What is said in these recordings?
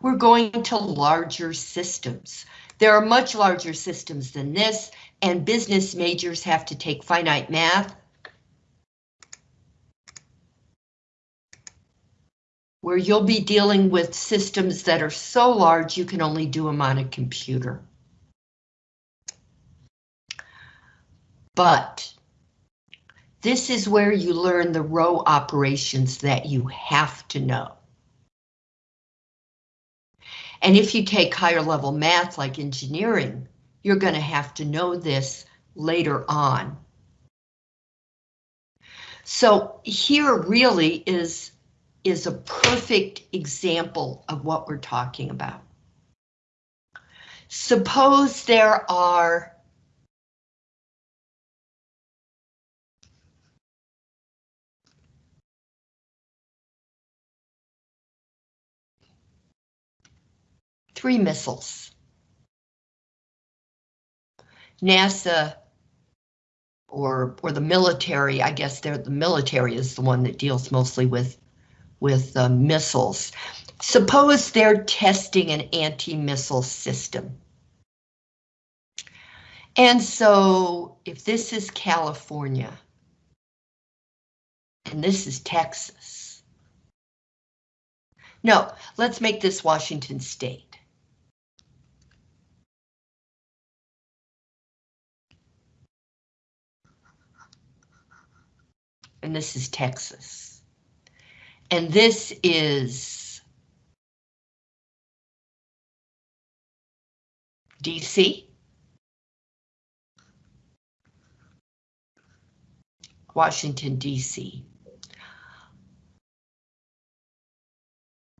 we're going to larger systems. There are much larger systems than this, and business majors have to take finite math. Where you'll be dealing with systems that are so large you can only do them on a computer. But this is where you learn the row operations that you have to know. And if you take higher level math like engineering, you're going to have to know this later on. So here really is, is a perfect example of what we're talking about. Suppose there are three missiles. NASA or or the military, I guess they're the military is the one that deals mostly with with uh, missiles. Suppose they're testing an anti-missile system. And so if this is California, and this is Texas. No, let's make this Washington State. And this is Texas. And this is DC. Washington, DC.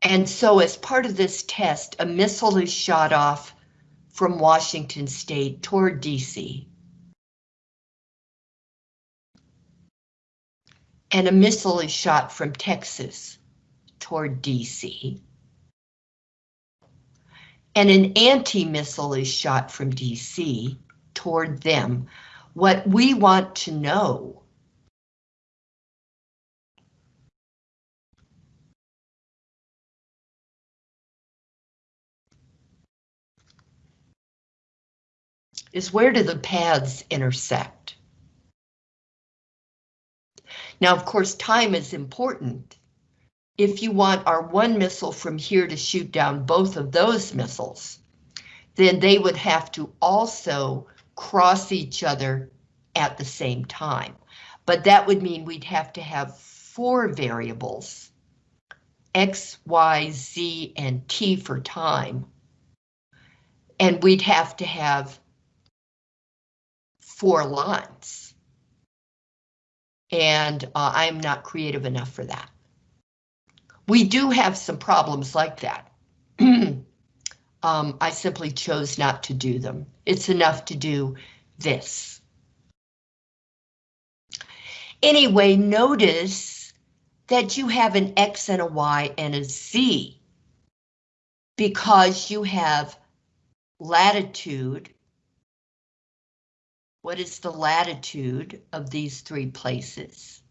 And so as part of this test, a missile is shot off from Washington state toward DC. And a missile is shot from Texas toward DC. And an anti-missile is shot from DC toward them. What we want to know is where do the paths intersect? Now, of course, time is important. If you want our one missile from here to shoot down both of those missiles, then they would have to also cross each other at the same time. But that would mean we'd have to have four variables, X, Y, Z, and T for time. And we'd have to have four lines and uh, I'm not creative enough for that. We do have some problems like that. um, I simply chose not to do them. It's enough to do this. Anyway, notice that you have an X and a Y and a Z because you have latitude what is the latitude of these three places?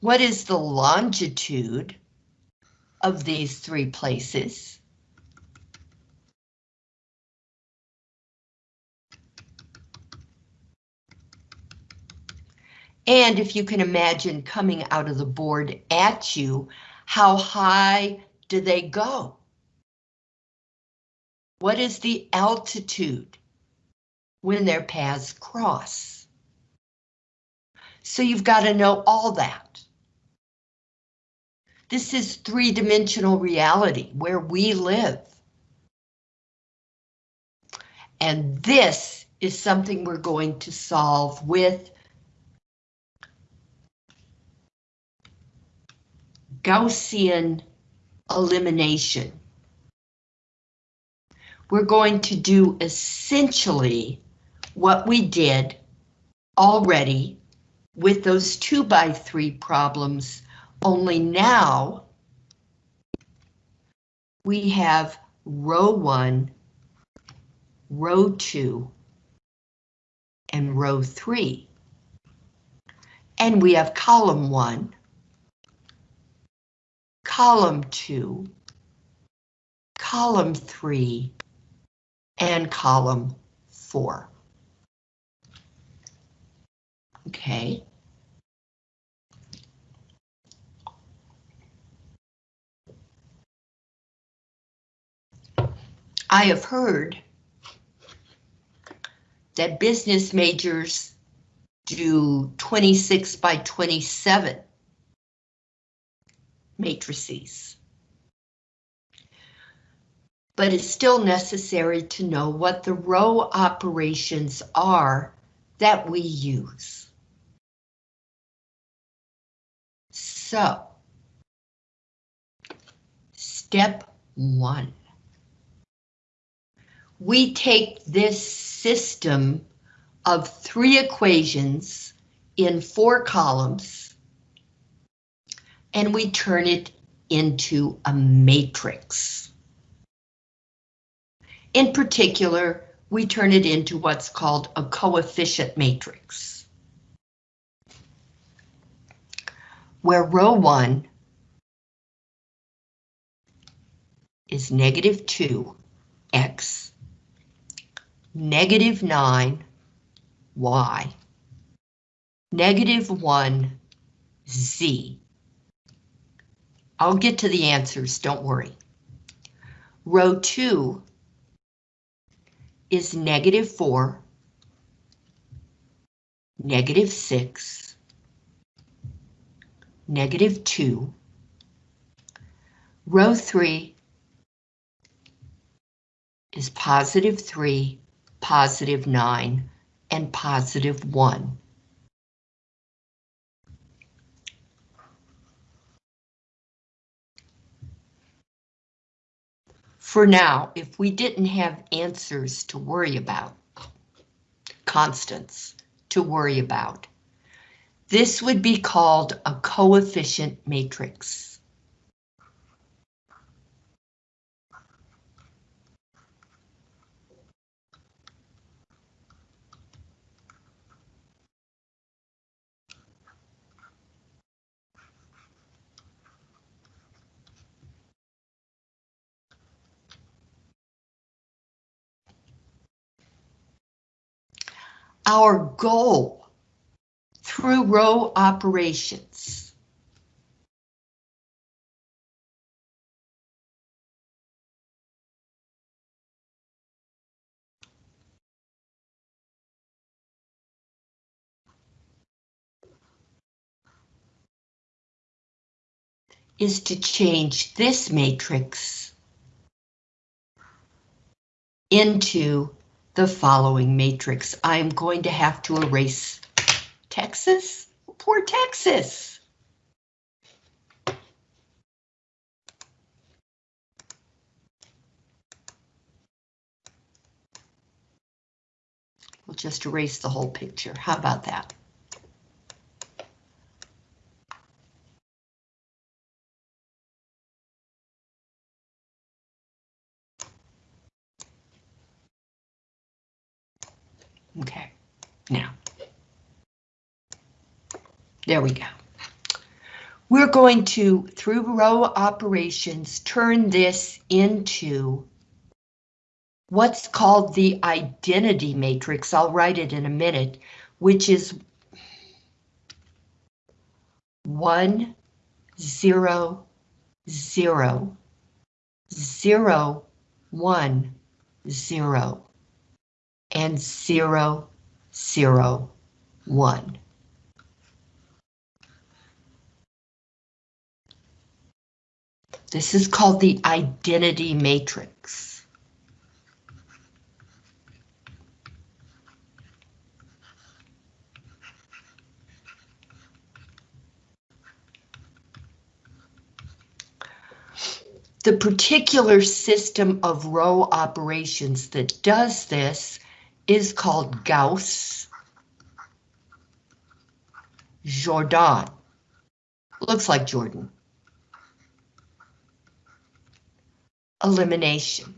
What is the longitude of these three places? And if you can imagine coming out of the board at you, how high do they go? What is the altitude? When their paths cross. So you've got to know all that. This is three-dimensional reality where we live. And this is something we're going to solve with Gaussian elimination. We're going to do essentially what we did already with those two by three problems, only now we have row one, row two, and row three. And we have column one, column 2, column 3, and column 4. Okay. I have heard that business majors do 26 by 27 matrices. But it's still necessary to know what the row operations are that we use. So, step one. We take this system of three equations in four columns and we turn it into a matrix. In particular, we turn it into what's called a coefficient matrix. Where row 1 is negative 2, x, negative 9, y, negative 1, z. I'll get to the answers, don't worry. Row 2 is negative 4, negative 6, negative 2. Row 3 is positive 3, positive 9, and positive 1. For now, if we didn't have answers to worry about, constants to worry about, this would be called a coefficient matrix. our goal through row operations. is to change this matrix into the following matrix. I'm going to have to erase Texas. Poor Texas. We'll just erase the whole picture. How about that? Okay, now. There we go. We're going to, through row operations, turn this into what's called the identity matrix. I'll write it in a minute, which is one, zero, zero, zero, one, zero and 0, 0, 1. This is called the identity matrix. The particular system of row operations that does this is called Gauss Jordan. Looks like Jordan. Elimination.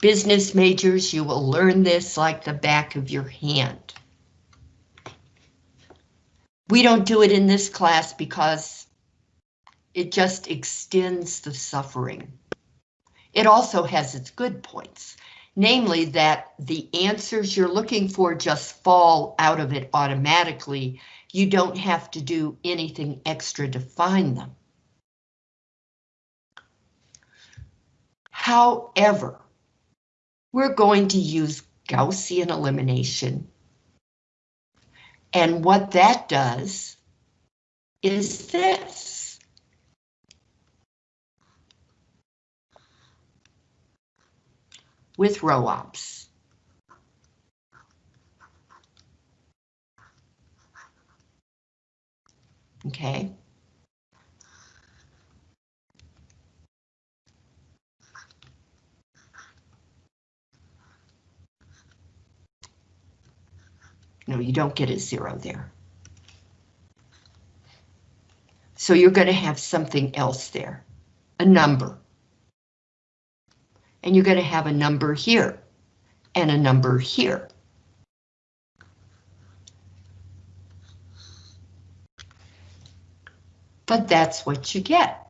Business majors, you will learn this like the back of your hand. We don't do it in this class because it just extends the suffering. It also has its good points, namely that the answers you're looking for just fall out of it automatically. You don't have to do anything extra to find them. However, we're going to use Gaussian elimination. And what that does is this. With row ops. Okay. No, you don't get a zero there. So you're going to have something else there, a number. And you're going to have a number here and a number here. But that's what you get.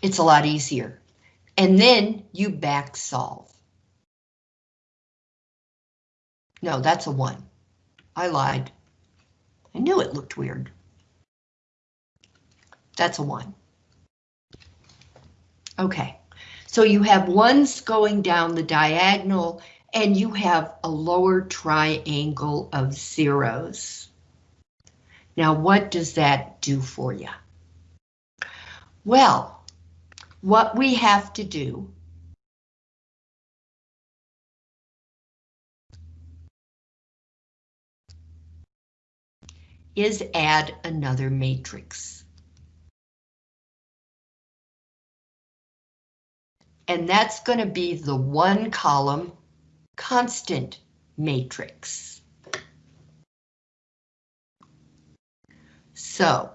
It's a lot easier. And then you back solve. No, that's a one. I lied. I knew it looked weird. That's a one. Okay, so you have ones going down the diagonal and you have a lower triangle of zeros. Now, what does that do for you? Well, what we have to do is add another matrix. And that's going to be the one column constant matrix. So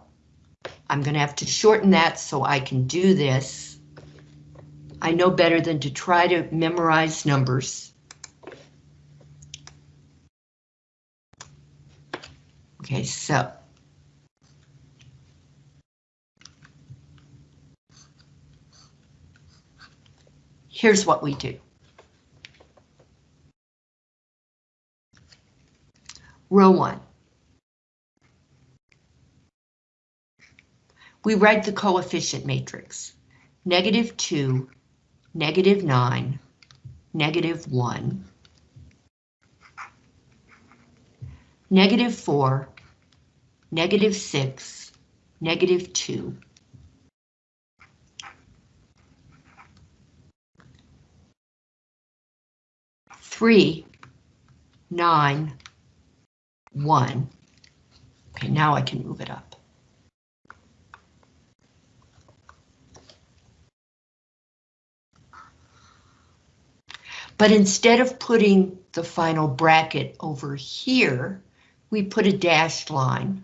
I'm going to have to shorten that so I can do this. I know better than to try to memorize numbers. Okay, so. Here's what we do. Row one. We write the coefficient matrix. Negative 2, negative 9, negative 1, negative 4, negative 6, negative 2. Three, nine, one. Okay, now I can move it up. But instead of putting the final bracket over here, we put a dashed line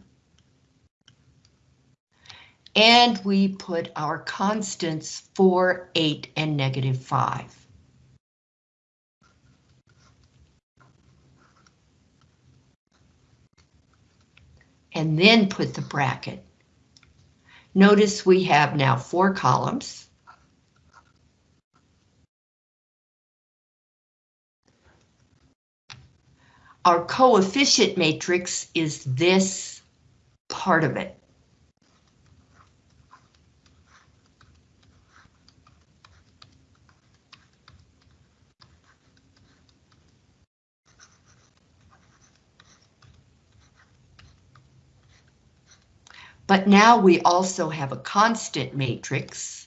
and we put our constants 4, 8, and negative 5. And then put the bracket. Notice we have now four columns. Our coefficient matrix is this part of it. But now we also have a constant matrix.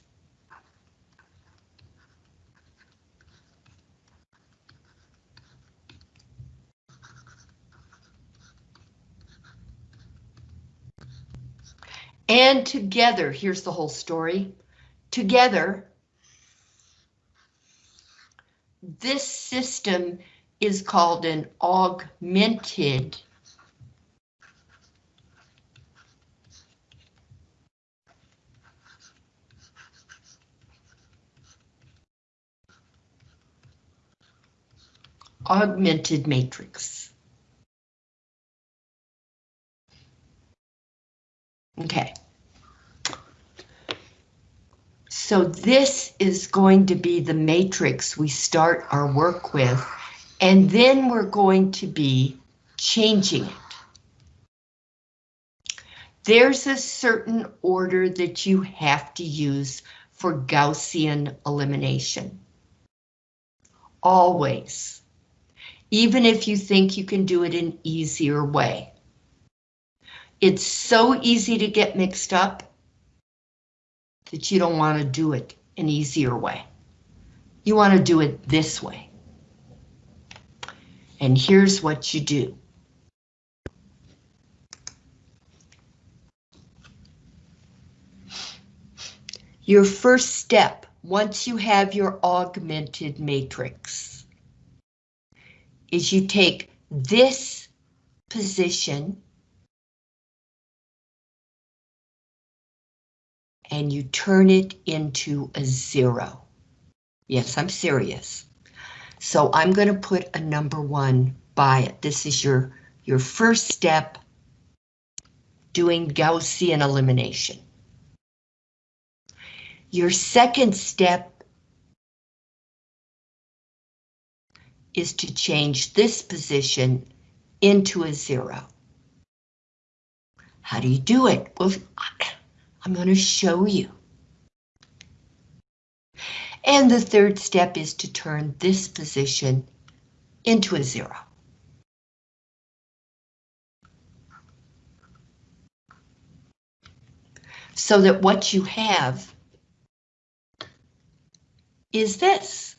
And together, here's the whole story. Together, this system is called an augmented augmented matrix. Okay. So this is going to be the matrix we start our work with, and then we're going to be changing it. There's a certain order that you have to use for Gaussian elimination. Always. Even if you think you can do it an easier way. It's so easy to get mixed up that you don't want to do it an easier way. You want to do it this way. And here's what you do. Your first step, once you have your augmented matrix, is you take this position and you turn it into a zero. Yes, I'm serious. So I'm going to put a number one by it. This is your, your first step doing Gaussian elimination. Your second step is to change this position into a zero. How do you do it? Well, I'm going to show you. And the third step is to turn this position into a zero. So that what you have is this.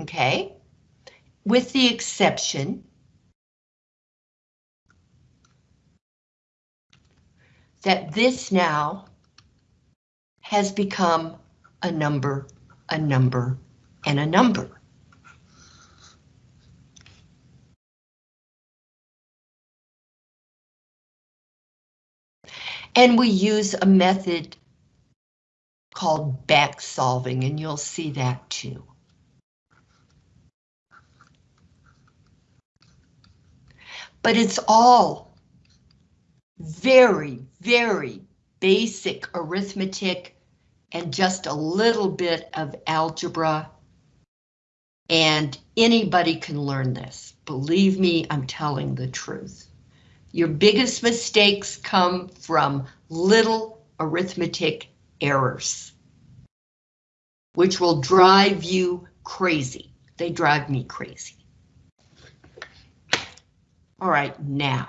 Okay, with the exception that this now has become a number, a number, and a number. And we use a method called back solving, and you'll see that too. But it's all very, very basic arithmetic and just a little bit of algebra. And anybody can learn this. Believe me, I'm telling the truth. Your biggest mistakes come from little arithmetic errors, which will drive you crazy. They drive me crazy. All right, now.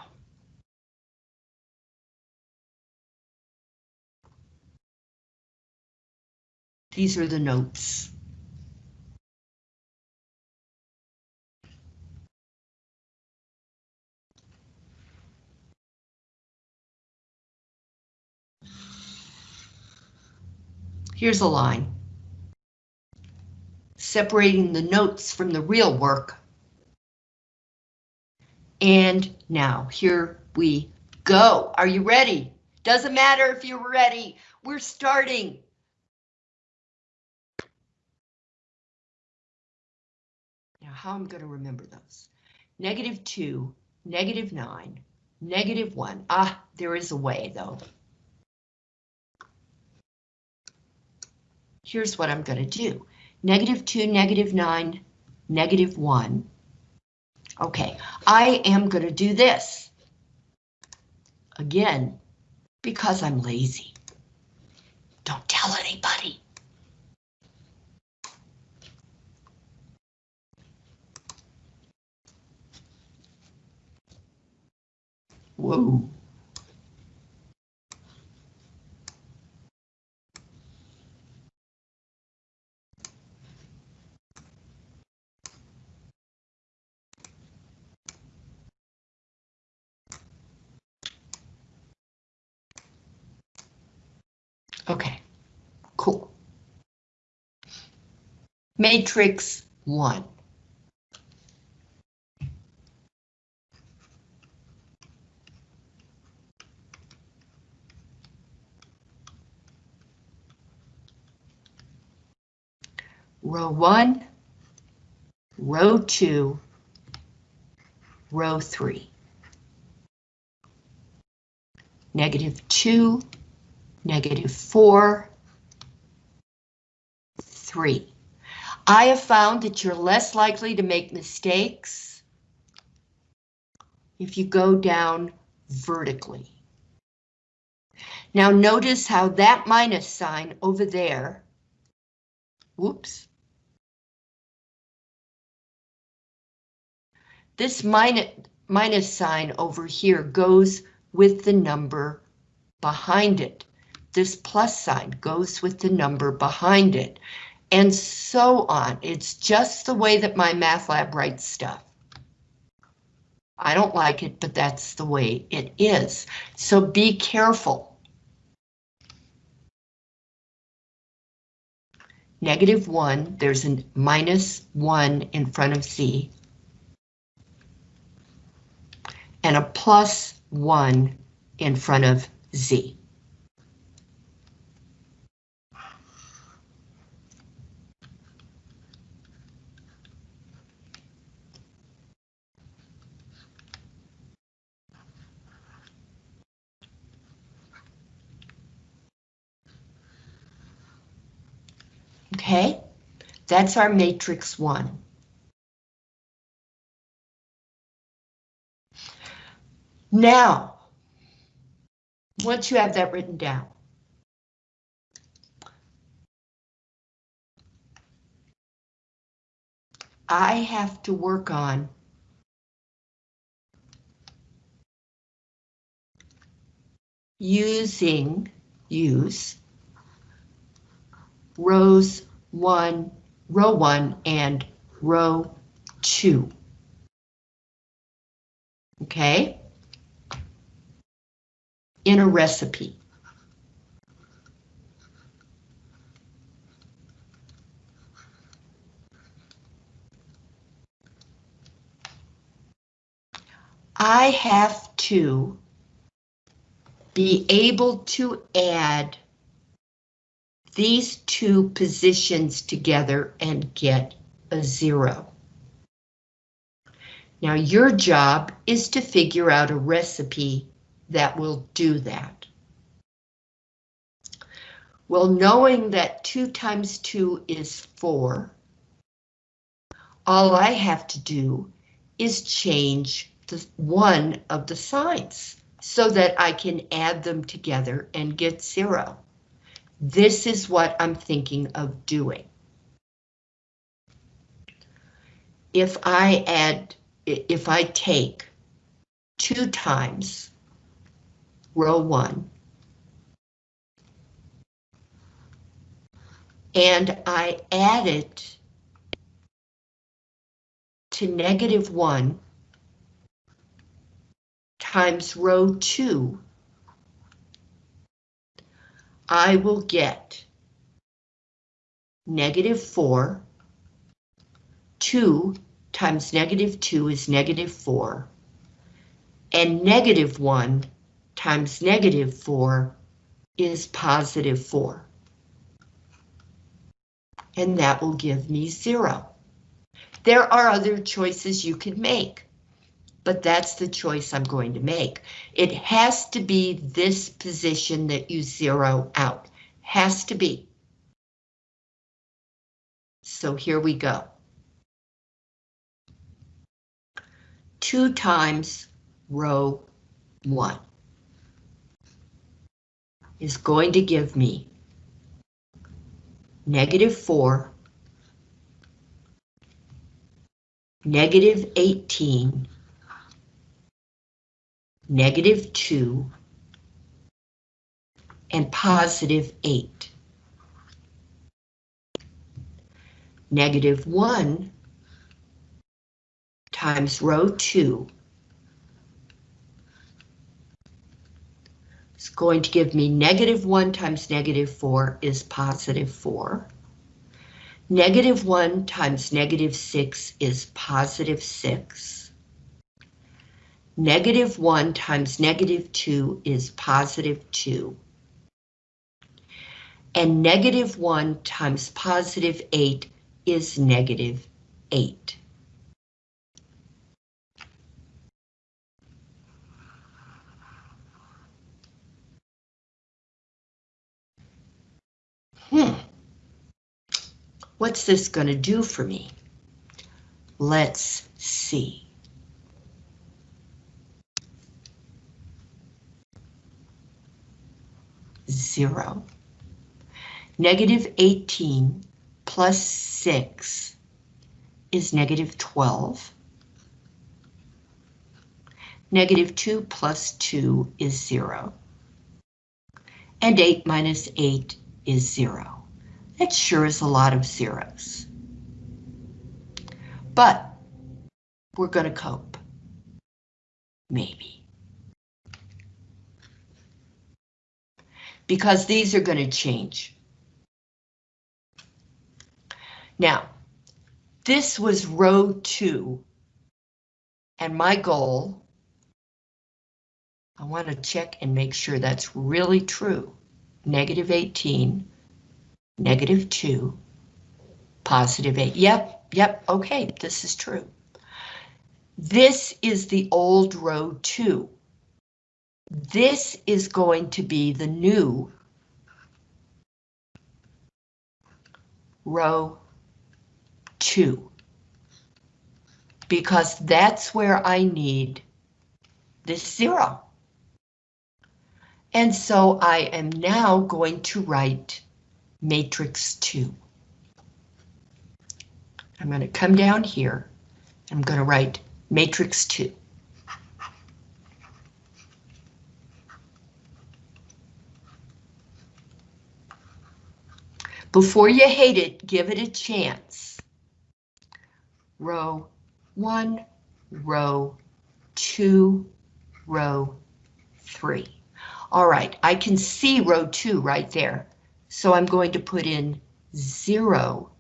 These are the notes. Here's a line. Separating the notes from the real work. And now, here we go. Are you ready? Doesn't matter if you're ready. We're starting. How I'm going to remember those. Negative 2, negative 9, negative 1. Ah, there is a way, though. here's what I'm going to do. Negative 2, negative 9, negative 1. Okay, I am going to do this. Again, because I'm lazy. Don't tell anybody. Whoa. Okay, cool. Matrix 1. Row 1, row 2, row 3. Negative 2, negative 4, 3. I have found that you're less likely to make mistakes if you go down vertically. Now notice how that minus sign over there, whoops. This minus, minus sign over here goes with the number behind it. This plus sign goes with the number behind it, and so on. It's just the way that MyMathLab writes stuff. I don't like it, but that's the way it is. So be careful. Negative 1, there's a minus 1 in front of Z. And a plus 1 in front of Z. Okay, that's our matrix one. Now, once you have that written down, I have to work on using, use rows one, row one and row two. Okay? In a recipe. I have to be able to add these two positions together and get a zero. Now your job is to figure out a recipe that will do that. Well, knowing that 2 times 2 is 4, all I have to do is change the one of the signs so that I can add them together and get 0. This is what I'm thinking of doing. If I add, if I take two times row one, and I add it to negative one times row two, I will get negative 4, 2 times negative 2 is negative 4, and negative 1 times negative 4 is positive 4. And that will give me 0. There are other choices you can make but that's the choice I'm going to make. It has to be this position that you zero out. Has to be. So here we go. Two times row one is going to give me negative four, negative 18, negative 2, and positive 8. Negative 1 times row 2 is going to give me negative 1 times negative 4 is positive 4. Negative 1 times negative 6 is positive 6. Negative 1 times negative 2 is positive 2. And negative 1 times positive 8 is negative 8. Hmm. What's this going to do for me? Let's see. Zero. Negative 18 plus 6 is negative 12. Negative 2 plus 2 is 0. And 8 minus 8 is 0. That sure is a lot of zeros. But we're going to cope. Maybe. Because these are going to change. Now, this was row two, and my goal, I want to check and make sure that's really true. Negative 18, negative 2, positive 8. Yep, yep, okay, this is true. This is the old row 2. This is going to be the new row 2. Because that's where I need this 0. And so I am now going to write matrix 2. I'm going to come down here. I'm going to write matrix 2. Before you hate it, give it a chance. Row 1, row 2, row 3. All right, I can see row 2 right there. So I'm going to put in 0,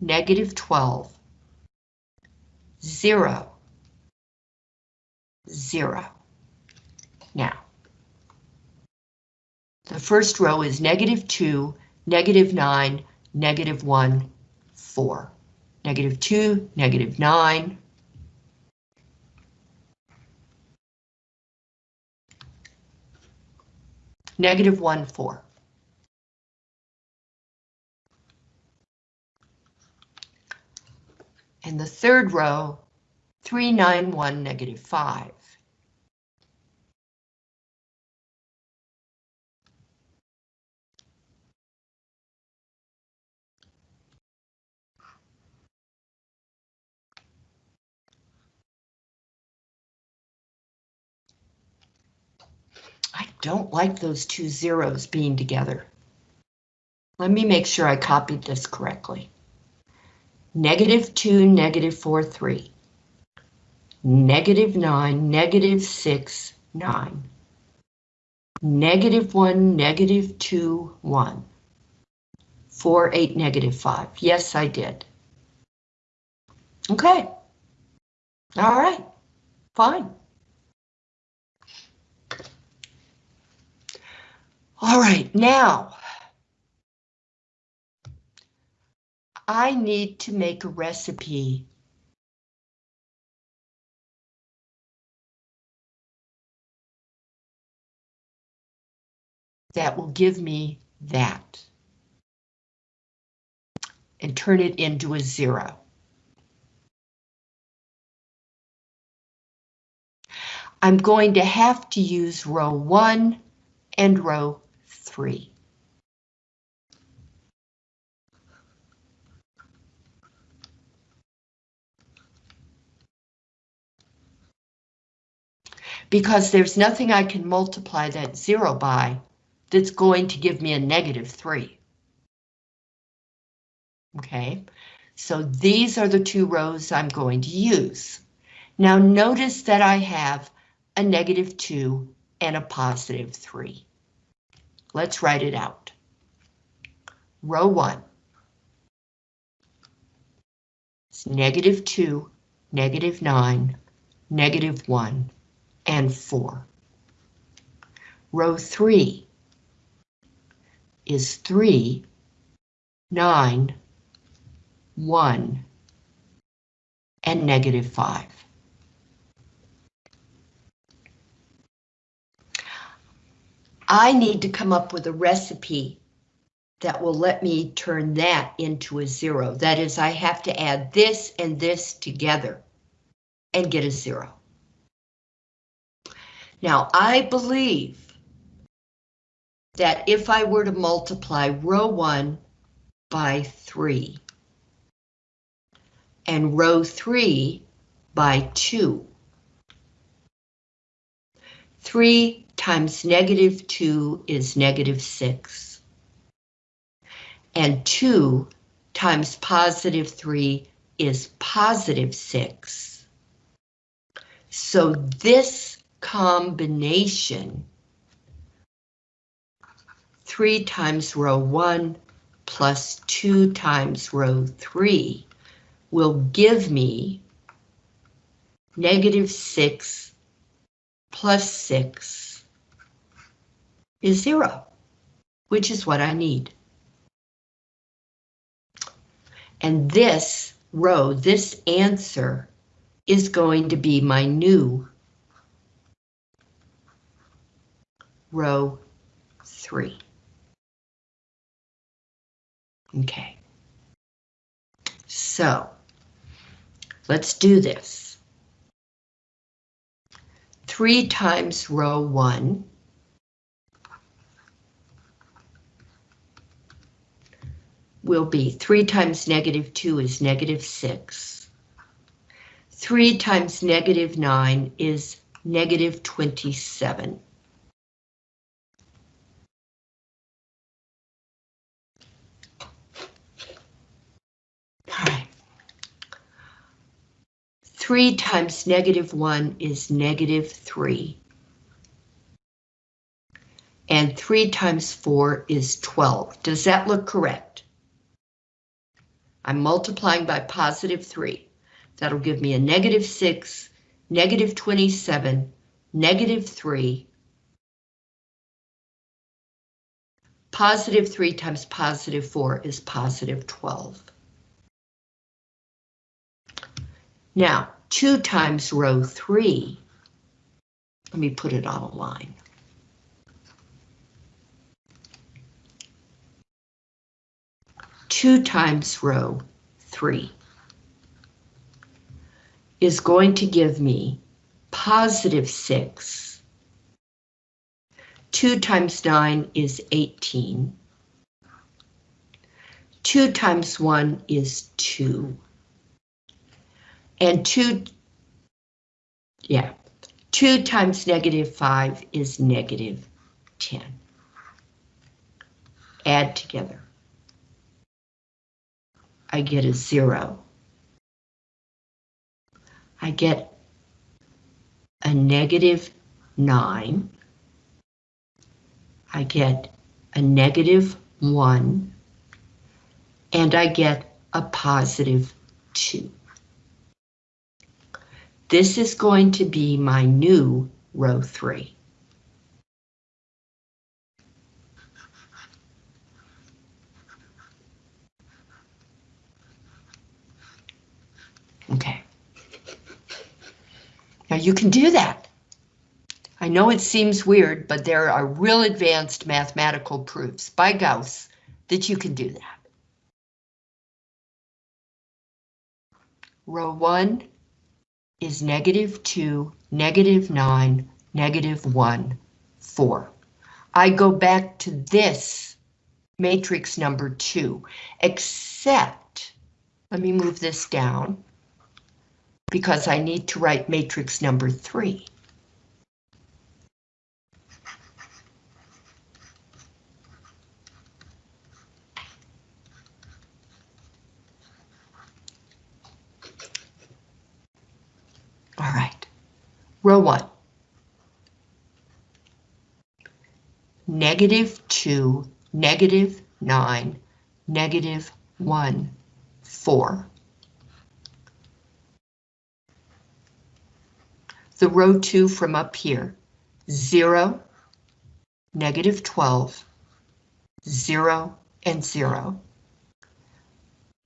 negative 12, 0, 0. Now, the first row is negative 2, negative 9, negative 1, 4. Negative 2, negative 9. Negative 1, 4. And the third row, 3, 9, 1, negative 5. I don't like those two zeros being together. Let me make sure I copied this correctly. Negative 2, negative 4, 3. Negative 9, negative 6, 9. Negative 1, negative 2, 1. 4, 8, negative 5. Yes, I did. Okay. All right. Fine. All right, now I need to make a recipe that will give me that and turn it into a zero. I'm going to have to use row one and row three. Because there's nothing I can multiply that zero by that's going to give me a negative three. Okay, so these are the two rows I'm going to use. Now notice that I have a negative two and a positive three. Let's write it out. Row 1. It's negative 2, negative 9, negative 1, and 4. Row 3 is 3, 9, 1, and negative 5. I need to come up with a recipe that will let me turn that into a zero. That is, I have to add this and this together and get a zero. Now, I believe that if I were to multiply row 1 by 3 and row 3 by 2, 3 times negative 2 is negative 6. And 2 times positive 3 is positive 6. So this combination 3 times row 1 plus 2 times row 3 will give me negative 6 plus 6 is 0, which is what I need. And this row, this answer, is going to be my new row 3. Okay. So, let's do this. 3 times row 1 will be 3 times negative 2 is negative 6. 3 times negative 9 is negative 27. All right. 3 times negative 1 is negative 3. And 3 times 4 is 12. Does that look correct? I'm multiplying by positive 3. That'll give me a negative 6, negative 27, negative 3. Positive 3 times positive 4 is positive 12. Now, 2 times row 3, let me put it on a line. Two times row 3 is going to give me positive 6. 2 times 9 is 18. 2 times 1 is 2. And 2, yeah, 2 times negative 5 is negative 10. Add together. I get a 0. I get a negative 9. I get a negative 1. And I get a positive 2. This is going to be my new row 3. Okay. Now you can do that. I know it seems weird, but there are real advanced mathematical proofs by Gauss that you can do that. Row 1 is negative 2, negative 9, negative 1, 4. I go back to this matrix number 2, except, let me move this down, because I need to write matrix number 3. All right, row one. Negative two, negative nine, negative one, four. The row two from up here, zero, negative 12, zero, and zero.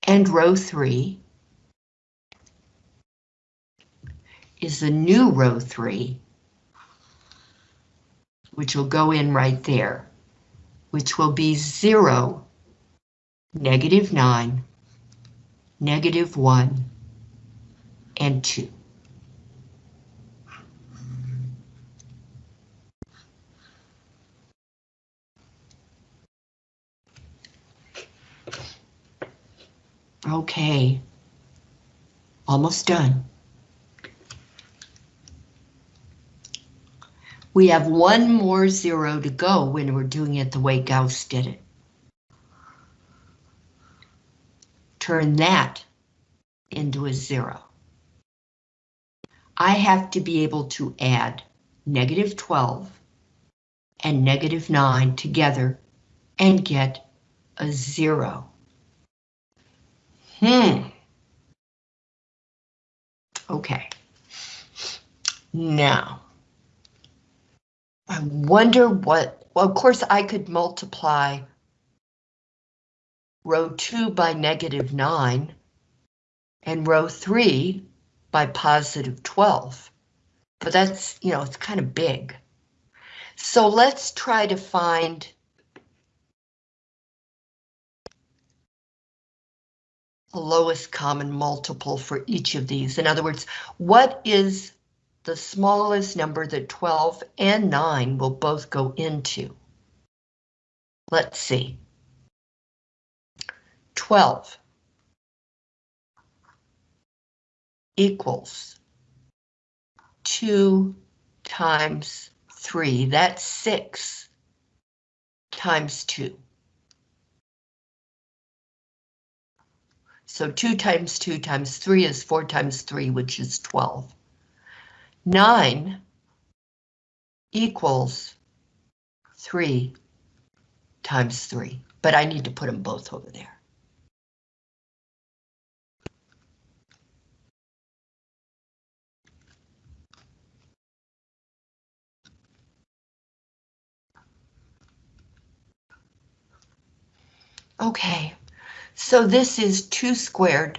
And row three, is the new row 3, which will go in right there, which will be 0, negative 9, negative 1, and 2. Okay, almost done. We have one more zero to go when we're doing it the way Gauss did it. Turn that into a zero. I have to be able to add negative 12 and negative 9 together and get a zero. Hmm. Okay. Now, I wonder what, well, of course I could multiply row 2 by negative 9 and row 3 by positive 12. But that's, you know, it's kind of big. So let's try to find lowest common multiple for each of these. In other words, what is the smallest number that 12 and 9 will both go into? Let's see. 12 equals 2 times 3. That's 6 times 2. So 2 times 2 times 3 is 4 times 3, which is 12. 9 equals 3 times 3, but I need to put them both over there. Okay, so this is 2 squared.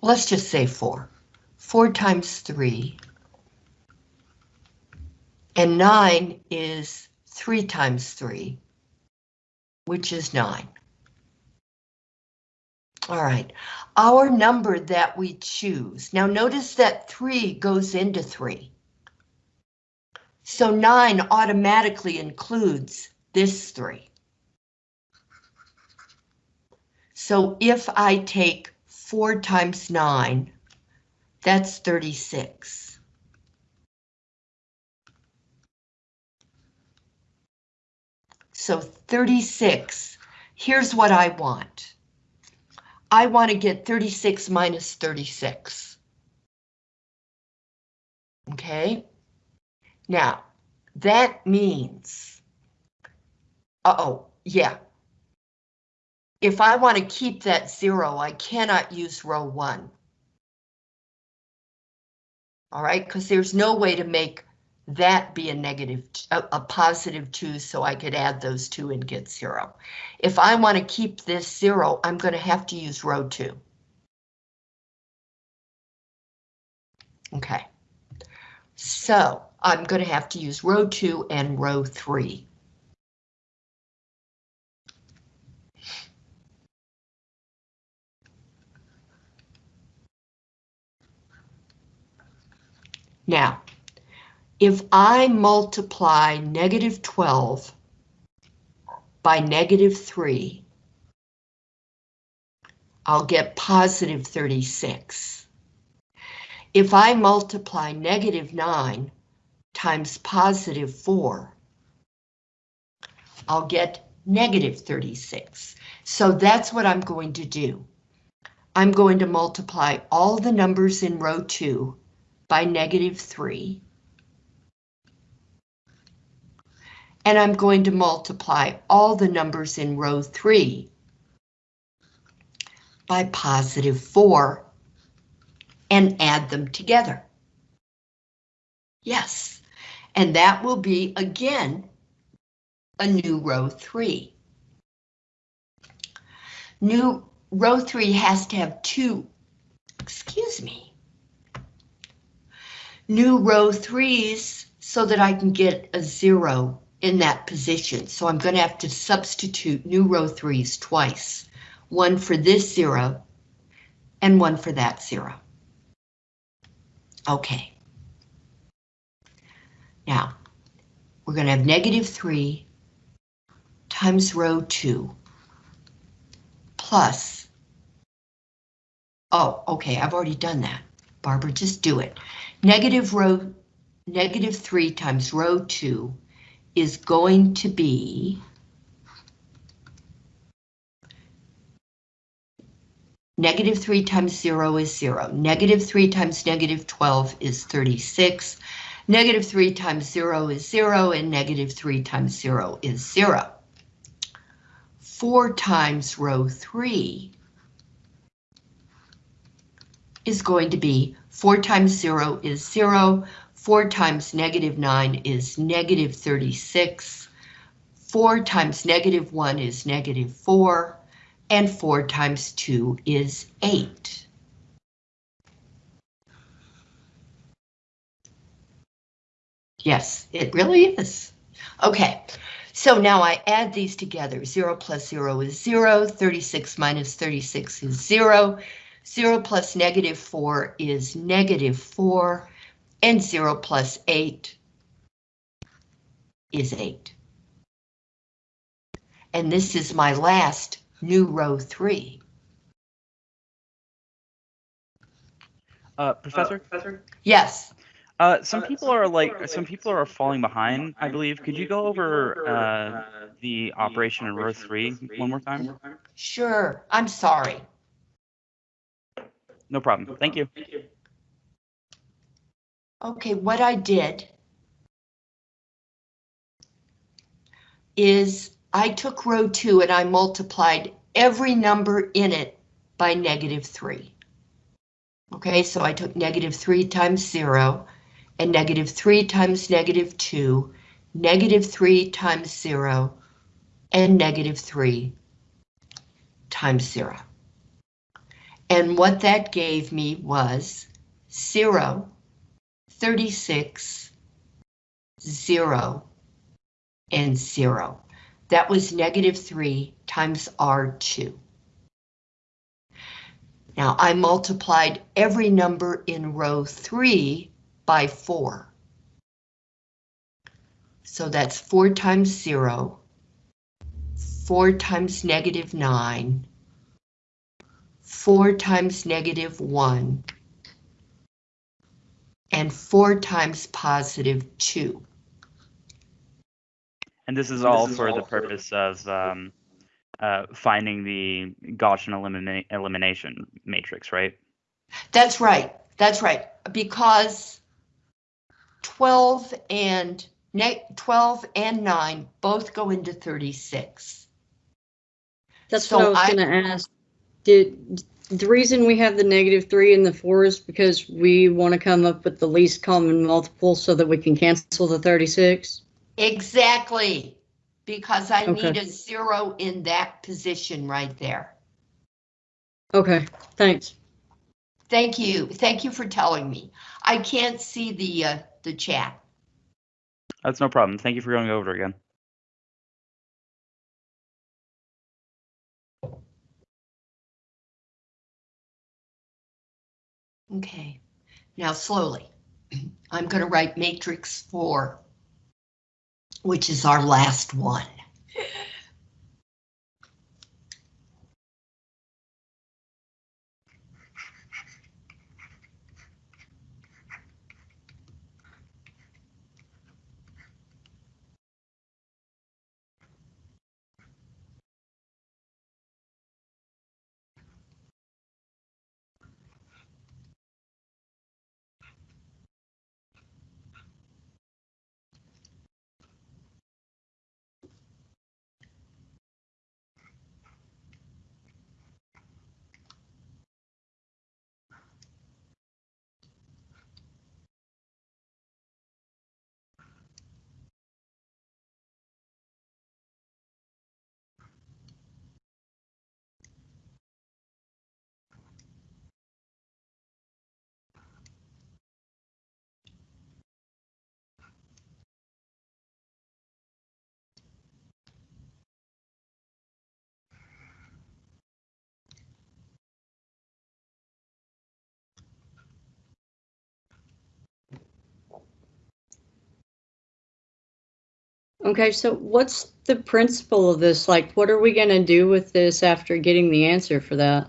Let's just say 4. 4 times 3. And 9 is 3 times 3, which is 9. All right, our number that we choose. Now notice that 3 goes into 3. So 9 automatically includes this 3. So if I take 4 times 9, that's 36. So 36, here's what I want. I want to get 36 minus 36. Okay, now that means, uh-oh, yeah, if I want to keep that zero, I cannot use row one. All right, because there's no way to make that be a negative, a, a, positive two, so I could add those two and get zero. If I want to keep this zero, I'm going to have to use row two. Okay, so I'm going to have to use row two and row three. Now, if I multiply negative 12 by negative 3, I'll get positive 36. If I multiply negative 9 times positive 4, I'll get negative 36. So that's what I'm going to do. I'm going to multiply all the numbers in row 2 by negative 3. And I'm going to multiply all the numbers in row 3 by positive 4 and add them together. Yes, and that will be, again, a new row 3. New row 3 has to have two, excuse me, new row threes so that I can get a zero in that position. So I'm going to have to substitute new row threes twice. one for this zero, and one for that zero. Okay. Now, we're going to have negative 3 times row 2 plus, oh, okay, I've already done that. Barbara, just do it. Negative row, negative 3 times row 2 is going to be Negative 3 times 0 is 0. Negative 3 times negative 12 is 36. Negative 3 times 0 is 0, and negative 3 times 0 is 0. 4 times row 3 is going to be 4 times 0 is 0, 4 times negative 9 is negative 36, 4 times negative 1 is negative 4, and 4 times 2 is 8. Yes, it really is. Okay, so now I add these together. 0 plus 0 is 0, 36 minus 36 is 0, 0 plus negative 4 is negative 4, and 0 plus 8 is 8. And this is my last new row 3. Uh, professor, Yes, uh, some people are like, some people are falling behind, I believe. Could you go over uh, the operation in row three one more time? sure, I'm sorry. No problem. Thank you. Okay, what I did is I took row two and I multiplied every number in it by negative three. Okay, so I took negative three times zero and negative three times negative two, negative three times zero, and negative three times zero. And what that gave me was zero, 36, 0, and 0. That was negative 3 times R2. Now I multiplied every number in row 3 by 4. So that's 4 times 0, 4 times negative 9, 4 times negative 1, and 4 times positive 2. And this is all for the purpose of um, uh, finding the Gaussian elimina elimination matrix, right? That's right, that's right, because 12 and 12 and 9 both go into 36. That's So what I was gonna ask. Did, the reason we have the negative three and the four is because we want to come up with the least common multiple so that we can cancel the thirty-six? Exactly, because I Okay. need a zero in that position right there. Okay, thanks. Thank you, thank you for telling me. I can't see the, uh, the chat. That's no problem. Thank you for going over again. Okay, now slowly. I'm going to write matrix four, which is our last one. Okay, so what's the principle of this? Like, what are we gonna do with this after getting the answer for that?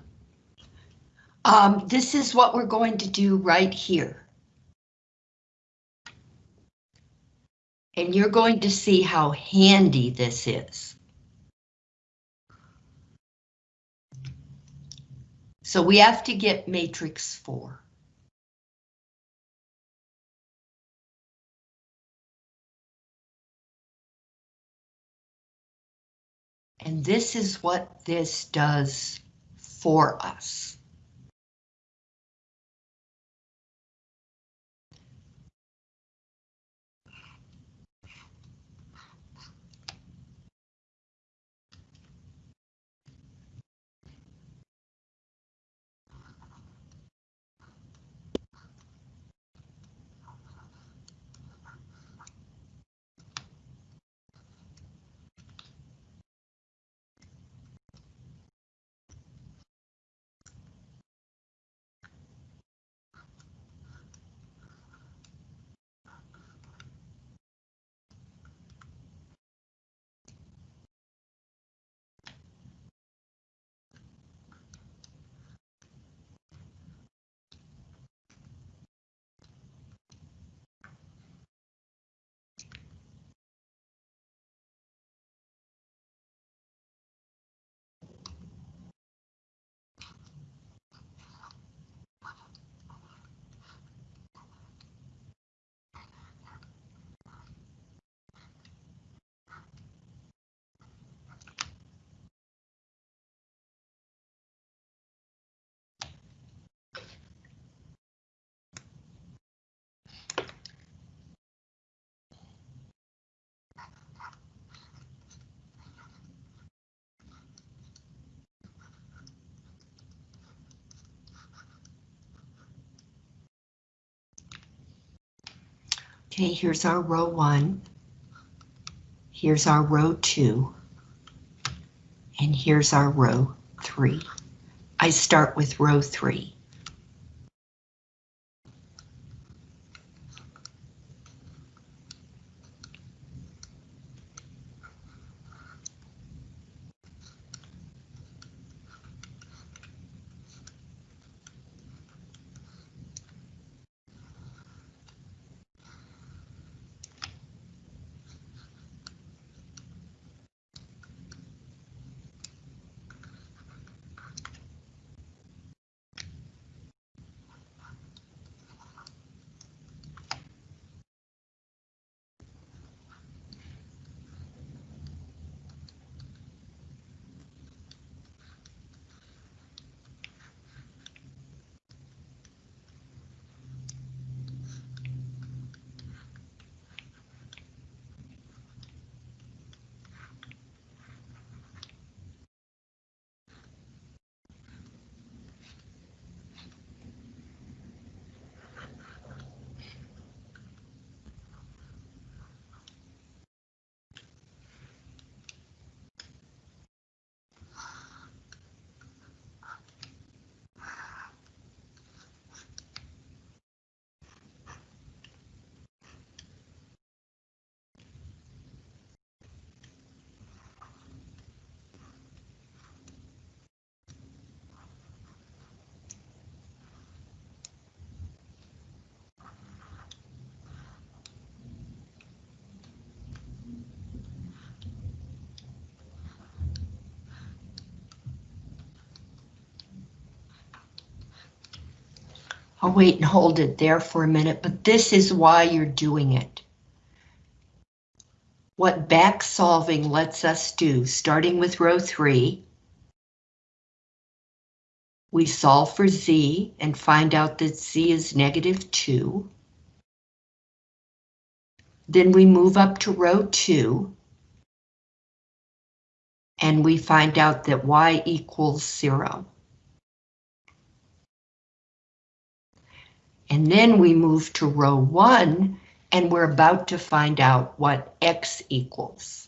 Um, this is what we're going to do right here. And you're going to see how handy this is. So we have to get matrix four. And this is what this does for us. Okay, here's our row one. Here's our row two. And here's our row three. I start with row three. I'll wait and hold it there for a minute, but this is why you're doing it. What back solving lets us do, starting with row three, we solve for z and find out that z is negative two. Then we move up to row two. And we find out that y equals zero. And then we move to row one, and we're about to find out what x equals.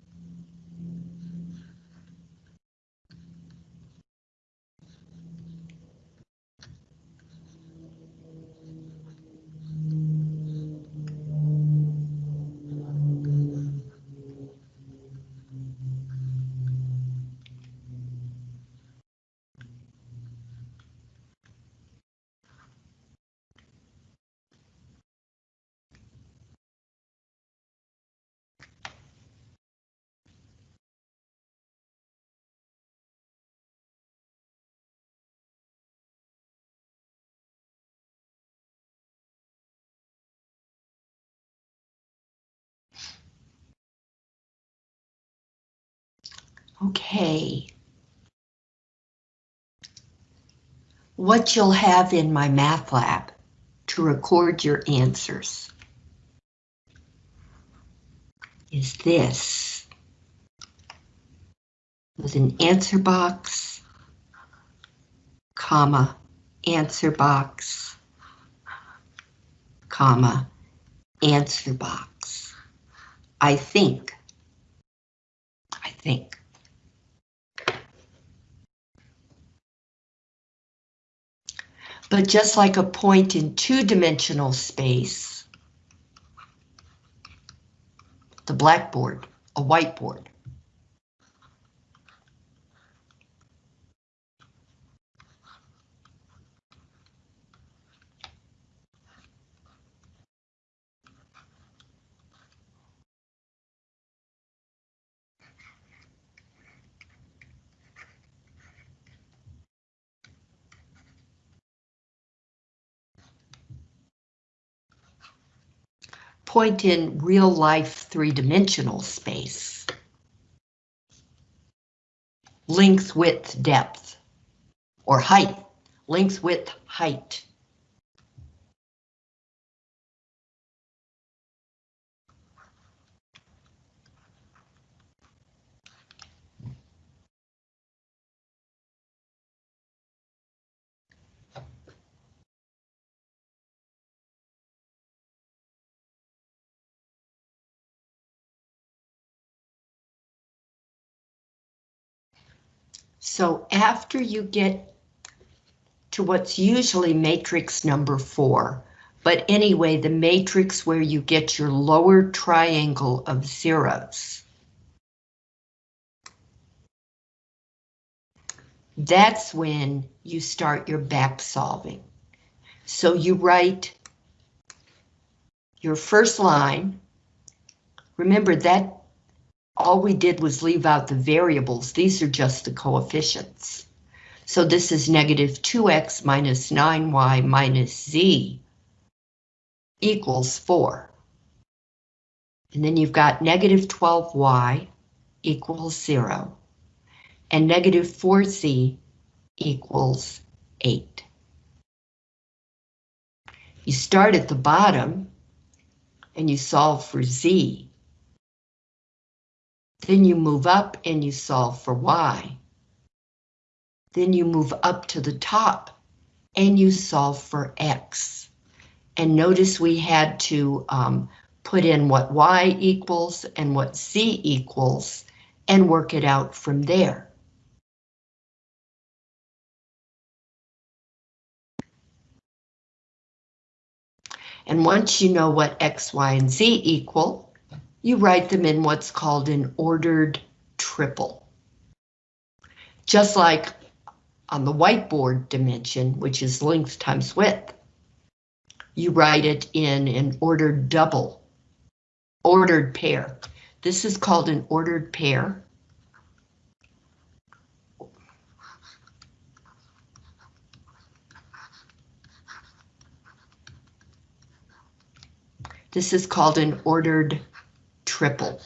Okay. What you'll have in MyMathLab to record your answers is this with an answer box, comma, answer box, comma, answer box. I think. I think. But just like a point in two-dimensional space, the blackboard, a whiteboard. Point in real life three-dimensional space. Length, width, depth, or height. Length, width, height. So after you get to what's usually matrix number four, but anyway, the matrix where you get your lower triangle of zeros. That's when you start your back solving. So you write your first line. Remember that all we did was leave out the variables. These are just the coefficients. So this is negative 2x minus 9y minus z equals 4. And then you've got negative 12y equals 0. And negative 4z equals 8. You start at the bottom and you solve for z. Then you move up and you solve for y. Then you move up to the top and you solve for x. And notice we had to um, put in what y equals and what z equals and work it out from there. And once you know what x, y, and z equal, you write them in what's called an ordered triple. Just like on the whiteboard dimension, which is length times width, you write it in an ordered double, ordered pair. This is called an ordered pair. This is called an ordered triple.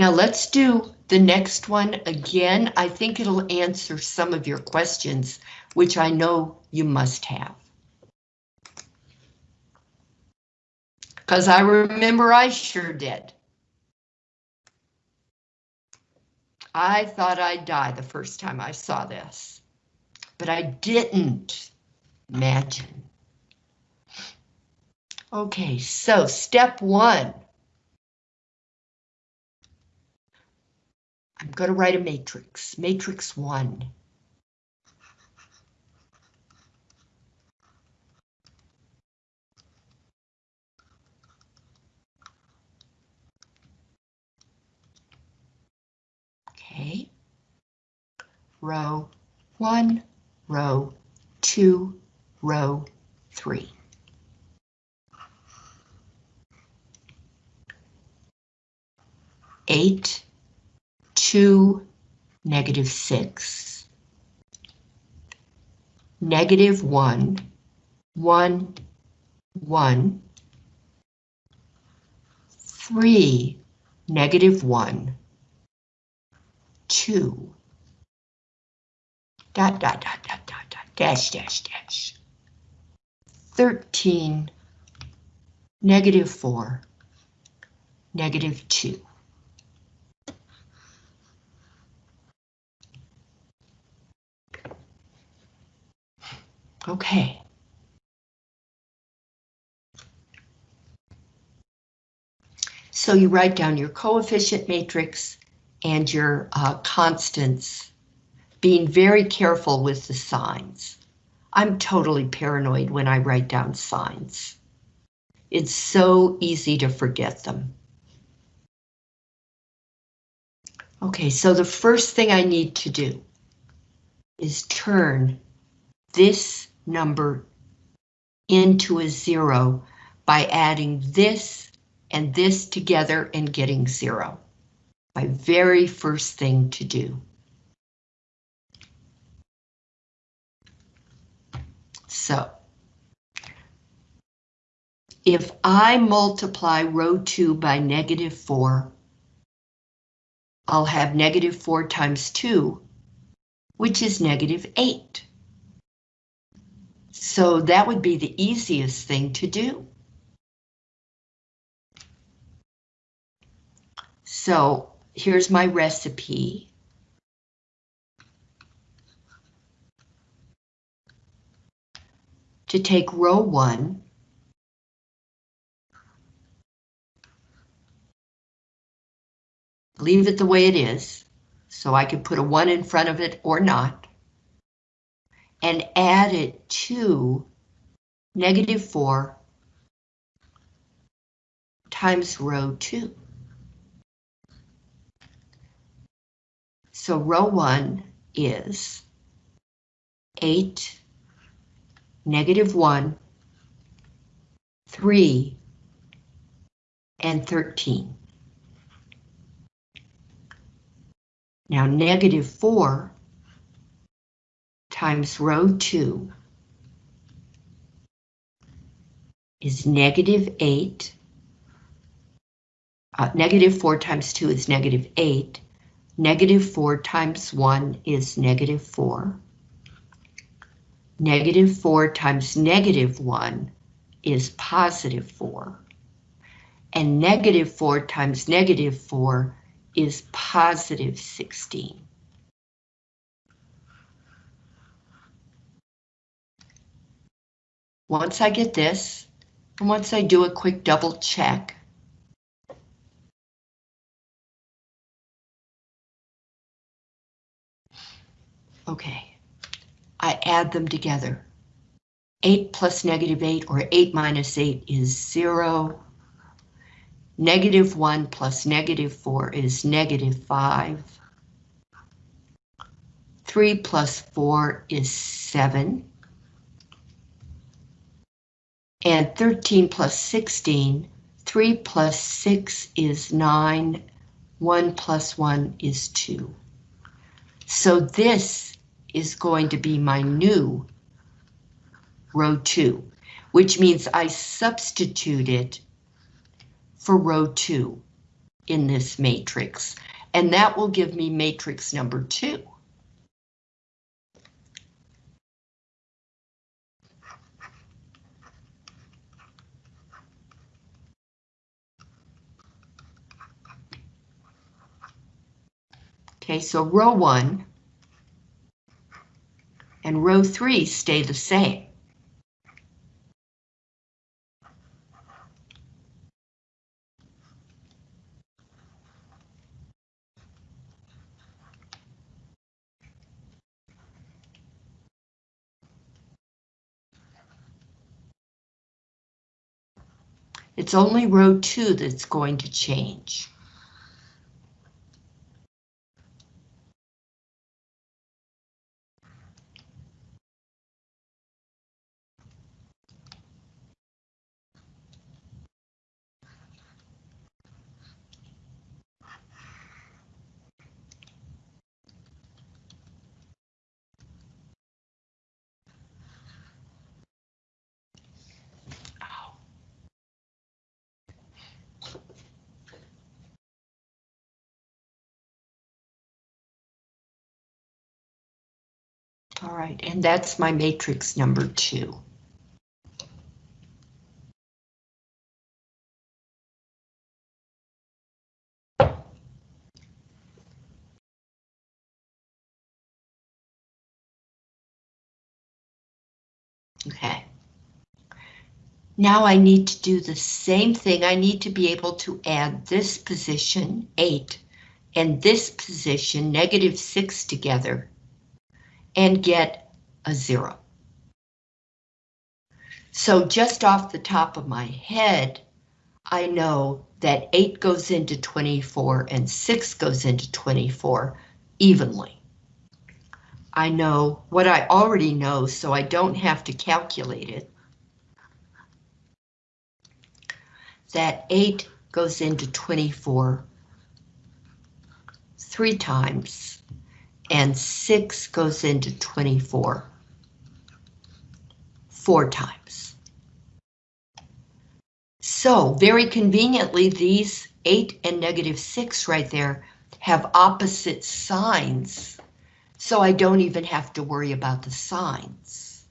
Now let's do the next one again. I think it'll answer some of your questions, which I know you must have. Because I remember I sure did. I thought I'd die the first time I saw this, but I didn't. Imagine. Okay, so step one. I'm going to write a matrix, matrix one. Okay. Row one, row two, row three. Eight, two, negative six. Negative one, one, one. Three, negative one, two. Dot, dot, dot, dot, dash, dash, dash. Thirteen, negative four, negative two. Okay. So you write down your coefficient matrix and your uh, constants, being very careful with the signs. I'm totally paranoid when I write down signs. It's so easy to forget them. Okay, so the first thing I need to do is turn this number into a zero by adding this and this together and getting zero. My very first thing to do. So, if I multiply row 2 by negative 4, I'll have negative 4 times 2, which is negative 8. So that would be the easiest thing to do. So here's my recipe. To take row one, leave it the way it is, so I could put a one in front of it or not, and add it to negative four times row two. So row one is 8, negative 1, 3, and 13. Now negative 4 times row 2 is negative 8. Uh, negative 4 times 2 is negative 8. Negative 4 times 1 is negative 4. Negative 4 times negative 1 is positive 4. And negative 4 times negative 4 is positive 16. Once I get this, and once I do a quick double check, Okay, I add them together. 8 plus negative 8 or 8 minus 8 is 0. Negative 1 plus negative 4 is negative 5. 3 plus 4 is 7. And 13 plus 16, 3 plus 6 is 9, 1 plus 1 is 2. So this is going to be my new row 2, which means I substitute it for row 2 in this matrix, and that will give me matrix number 2. Okay, so row 1 and row three stay the same. It's only row two that's going to change. All right, and that's my matrix number two. Okay. Now I need to do the same thing. I need to be able to add this position, eight, and this position, negative six together and get a zero. So just off the top of my head, I know that 8 goes into 24 and 6 goes into 24 evenly. I know what I already know, so I don't have to calculate it. That 8 goes into 24 three times and 6 goes into 24 four times. So very conveniently, these 8 and negative 6 right there have opposite signs, so I don't even have to worry about the signs.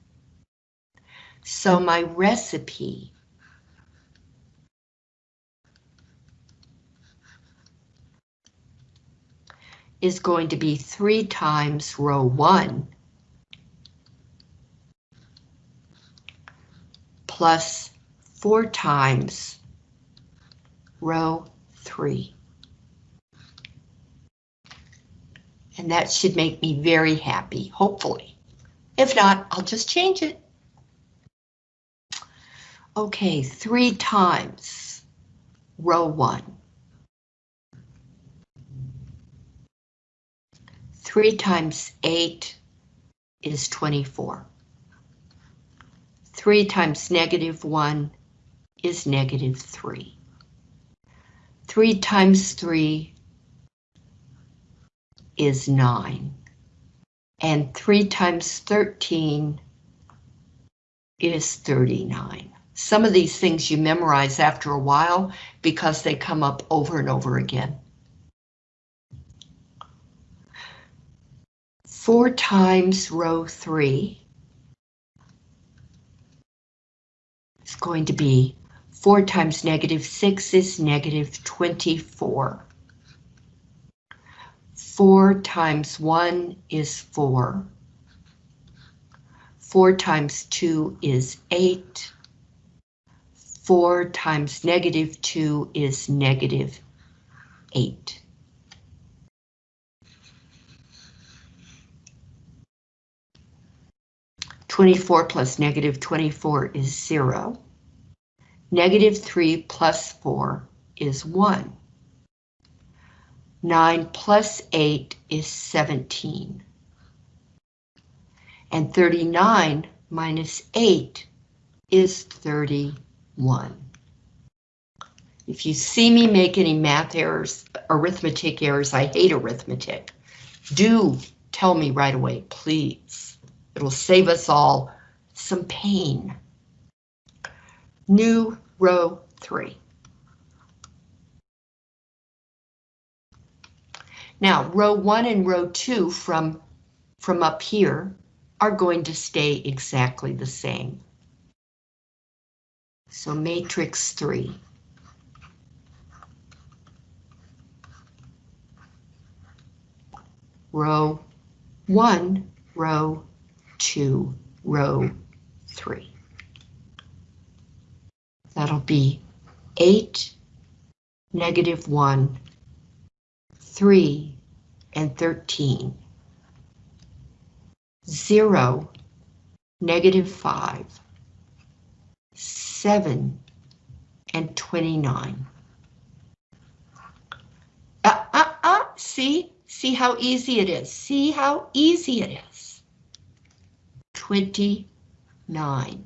So my recipe is going to be 3 times row 1 plus 4 times row 3. And that should make me very happy, hopefully. If not, I'll just change it. Okay, 3 times row 1. 3 times 8 is 24. 3 times negative 1 is negative 3. 3 times 3 is 9. And 3 times 13 is 39. Some of these things you memorize after a while because they come up over and over again. 4 times row 3 is going to be 4 times negative 6 is negative 24. 4 times 1 is 4. 4 times 2 is 8. 4 times negative 2 is negative 8. Twenty-four plus negative twenty-four is zero. Negative three plus four is one. Nine plus eight is seventeen. And thirty-nine minus eight is thirty-one. If you see me make any math errors, arithmetic errors, I hate arithmetic. Do tell me right away, please. It'll save us all some pain. New row three. Now, row one and row two from, from up here are going to stay exactly the same. So matrix three. Row one, row two, row three. That'll be eight, negative one, three, and 13. Zero, negative five, seven, and 29. Uh, uh, uh, see? See how easy it is? See how easy it is? 29.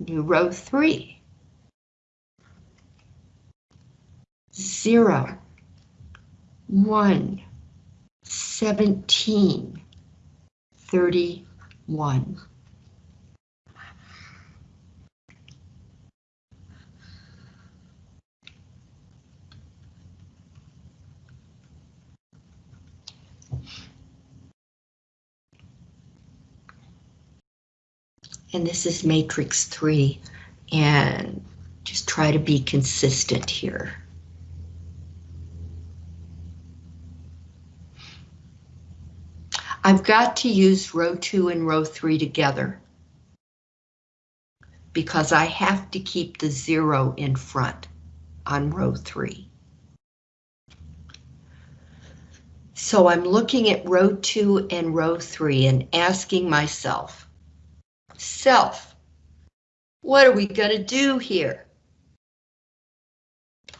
New row 3. 0, 1, 17, 31. And this is matrix 3, and just try to be consistent here. I've got to use row 2 and row 3 together because I have to keep the 0 in front on row 3. So I'm looking at row 2 and row 3 and asking myself, self, what are we going to do here?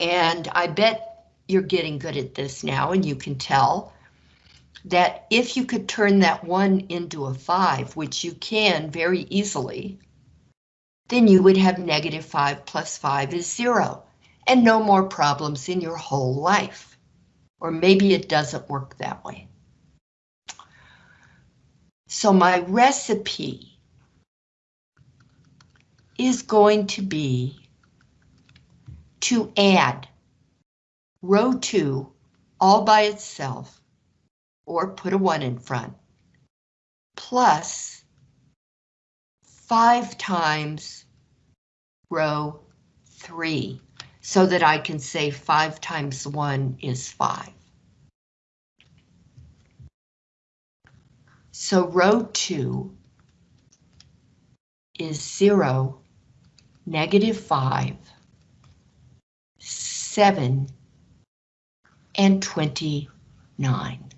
And I bet you're getting good at this now and you can tell that if you could turn that one into a five, which you can very easily, then you would have negative five plus five is zero and no more problems in your whole life. Or maybe it doesn't work that way. So my recipe is going to be to add row two all by itself or put a 1 in front, plus 5 times row 3, so that I can say 5 times 1 is 5. So row 2 is 0, negative 5, 7, and 29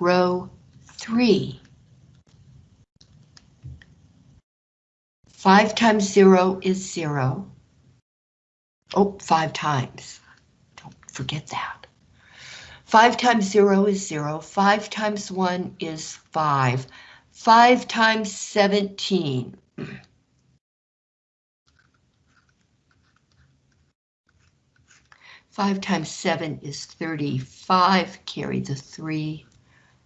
row 3. 5 times 0 is 0. Oh, 5 times. Don't forget that. 5 times 0 is 0. 5 times 1 is 5. 5 times 17. Five times seven is 35, carry the three.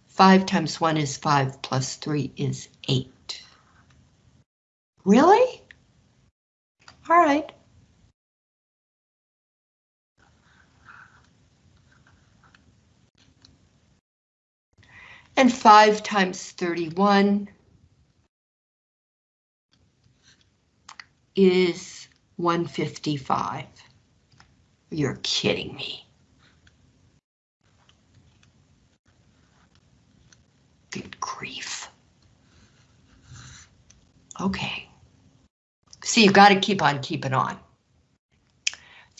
5 times 1 is 5 plus 3 is 8. Really? All right. And 5 times 31 is 155. You're kidding me. Good grief. Okay. See, you've got to keep on keeping on.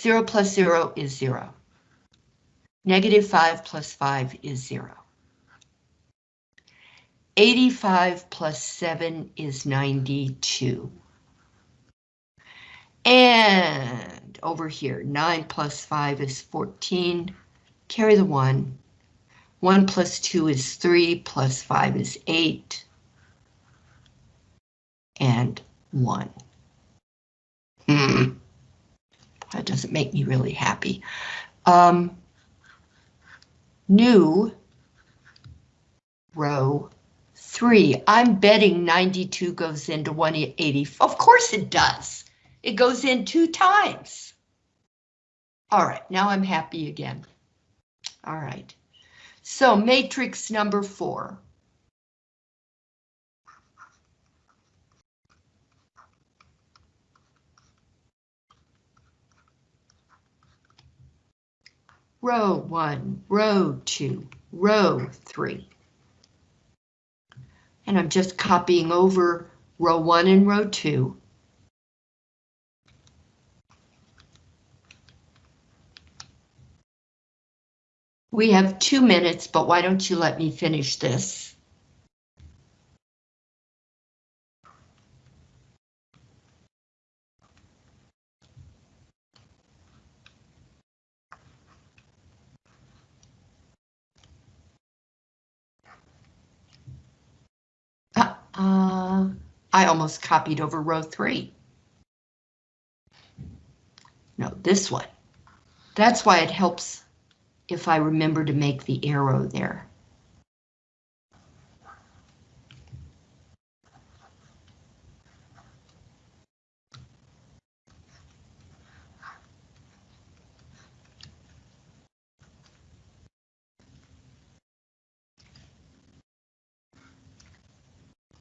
0 plus 0 is 0. Negative 5 plus 5 is 0. 85 plus 7 is 92. And over here, 9 plus 5 is 14. Carry the 1. 1 plus 2 is 3, plus 5 is 8, and 1. Hmm. That doesn't make me really happy. Um, new row 3. I'm betting 92 goes into 180. Of course it does. It goes in two times. All right, now I'm happy again. All right. So matrix number four. Row one, row two, row three. And I'm just copying over row one and row two. We have two minutes, but why don't you let me finish this? Uh, uh, I almost copied over row three. No, this one. That's why it helps if I remember to make the arrow there.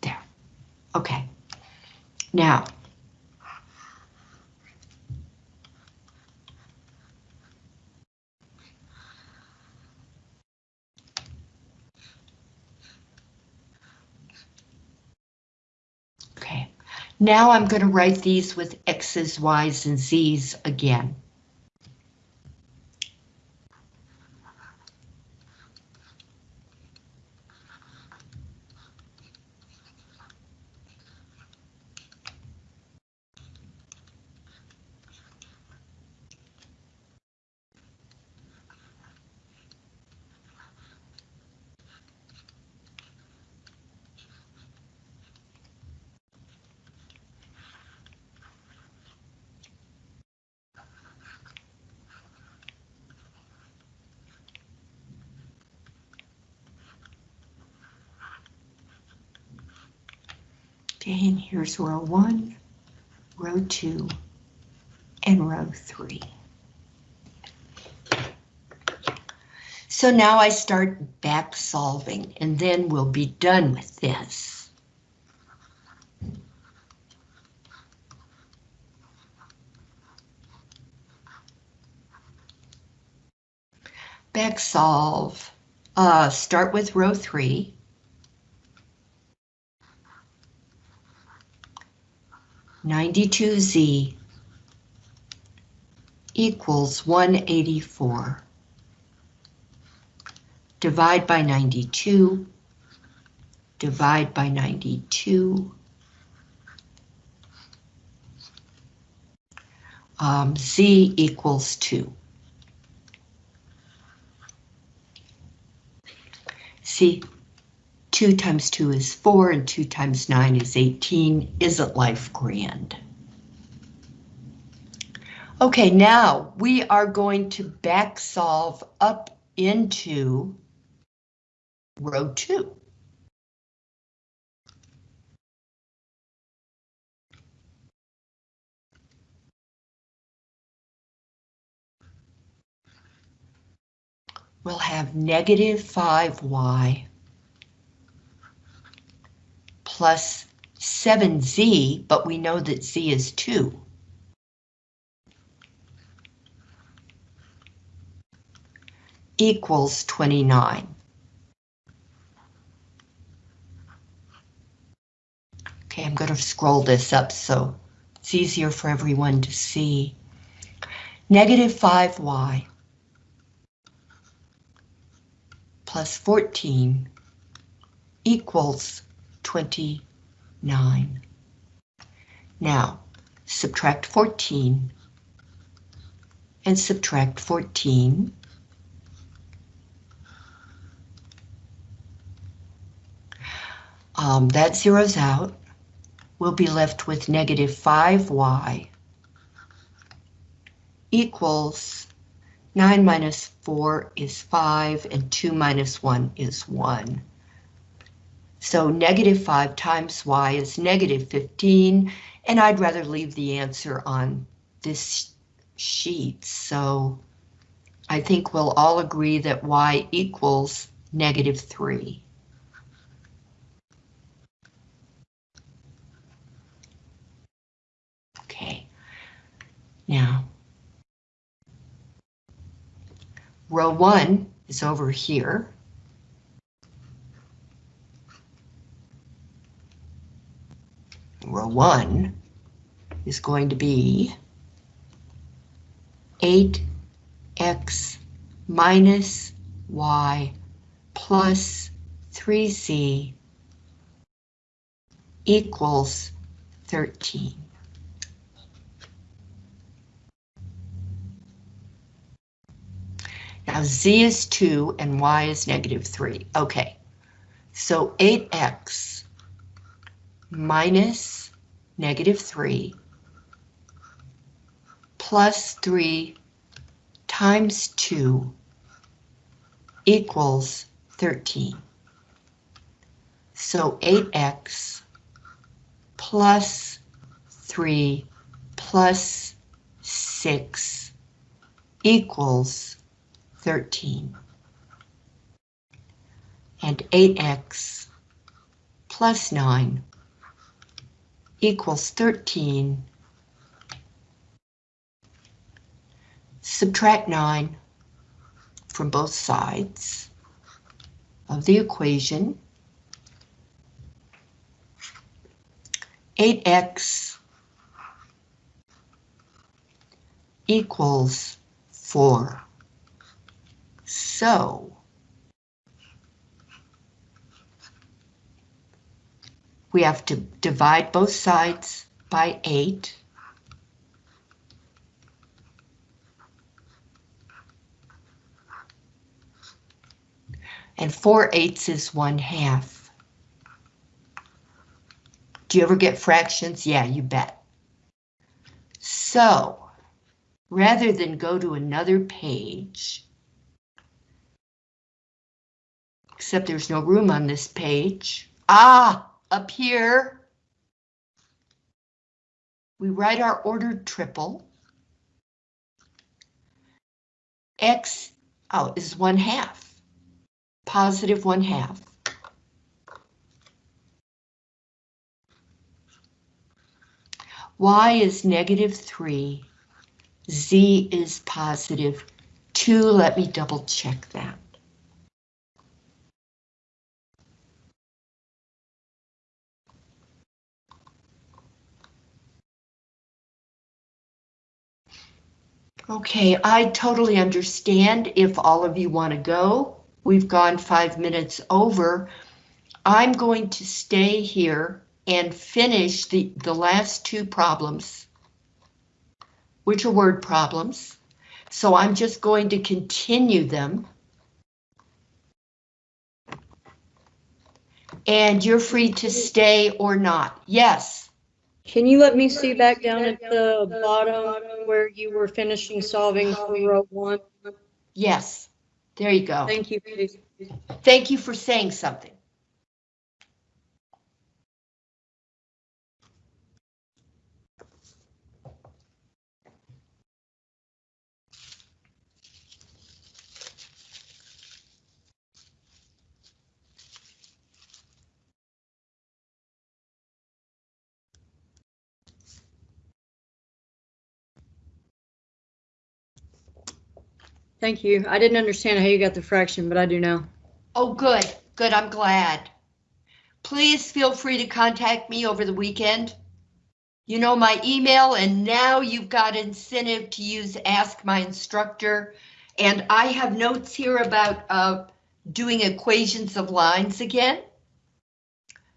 There. Okay. Now, Okay, now I'm going to write these with X's, Y's, and Z's again. Row one, row two, and row three. So now I start back solving and then we'll be done with this. Back solve, uh, start with row three. Ninety-two Z equals one eighty-four. Divide by ninety-two. Divide by ninety-two. Um, Z equals two. See, two times two is four and two times nine is 18. Isn't life grand? Okay, now we are going to back solve up into row two. We'll have negative 5y plus 7z, but we know that z is 2. equals 29. Okay, I'm going to scroll this up so it's easier for everyone to see. Negative 5y plus 14 equals 29. Now, subtract 14 and subtract 14. Um, that zeroes out. We'll be left with negative 5y equals 9 minus 4 is 5 and 2 minus 1 is 1. So negative 5 times y is negative 15, and I'd rather leave the answer on this sheet. So I think we'll all agree that y equals negative 3. Okay, now row 1 is over here. Row 1 is going to be 8x minus y plus 3z equals 13. Now z is 2 and y is negative 3. Okay, so 8x minus negative 3 plus 3 times 2 equals 13. So 8x plus 3 plus 6 equals 13. And 8x plus 9 equals 13. Subtract 9 from both sides of the equation. 8x equals 4. So, we have to divide both sides by 8. And 4 eighths is 1 half. Do you ever get fractions? Yeah, you bet. So, rather than go to another page, except there's no room on this page. Ah, up here, we write our ordered triple. X out is one half, positive one half. Y is negative three, Z is positive two, let me double check that. Okay, I totally understand if all of you want to go. We've gone five minutes over. I'm going to stay here and finish the, the last two problems, which are word problems. So I'm just going to continue them. And you're free to stay or not. Yes. Can you let me see back down at the bottom where you were finishing solving for row one? Yes. There you go. Thank you. Thank you for saying something. Thank you. I didn't understand how you got the fraction, but I do now. Oh, good, good, I'm glad. Please feel free to contact me over the weekend. You know my email, and now you've got incentive to use Ask My Instructor. And I have notes here about uh, doing equations of lines again.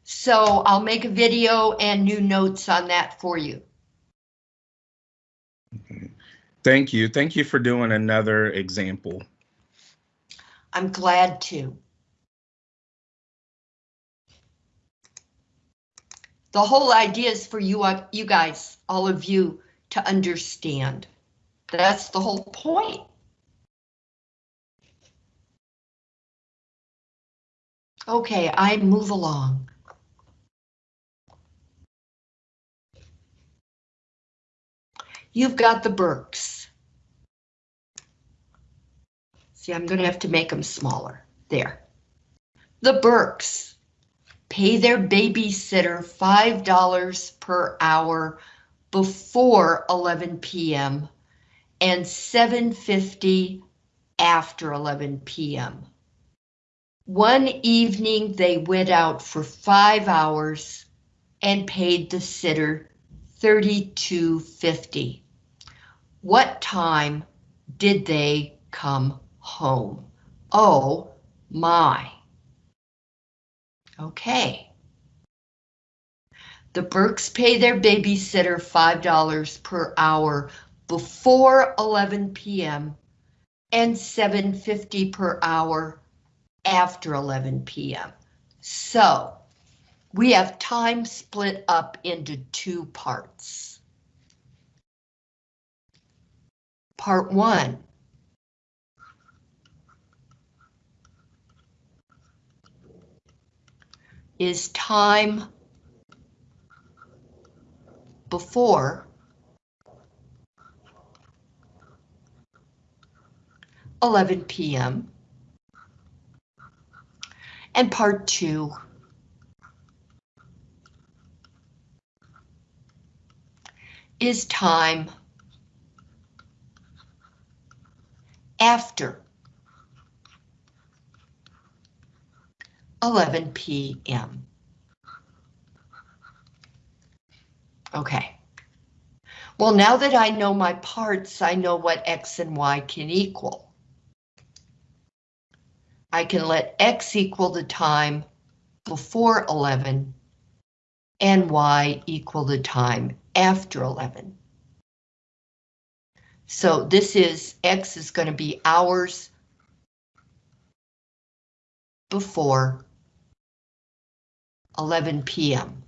So I'll make a video and new notes on that for you. Thank you. Thank you for doing another example. I'm glad to. The whole idea is for you, uh, you guys, all of you, to understand. That's the whole point. Okay, I move along. You've got the Burks. See, I'm going to have to make them smaller. There. The Burks pay their babysitter $5 per hour before 11 p.m. and 7.50 after 11 p.m. One evening they went out for five hours and paid the sitter 32.50. What time did they come home? Oh my. Okay. The Burks pay their babysitter $5 per hour before 11 p.m. and 7.50 per hour after 11 p.m. So we have time split up into two parts. Part one. Is time before eleven PM. And part two is time after 11 p.m. Okay. Well, now that I know my parts, I know what X and Y can equal. I can let X equal the time before 11 and Y equal the time after 11. So this is, X is going to be hours before 11 p.m.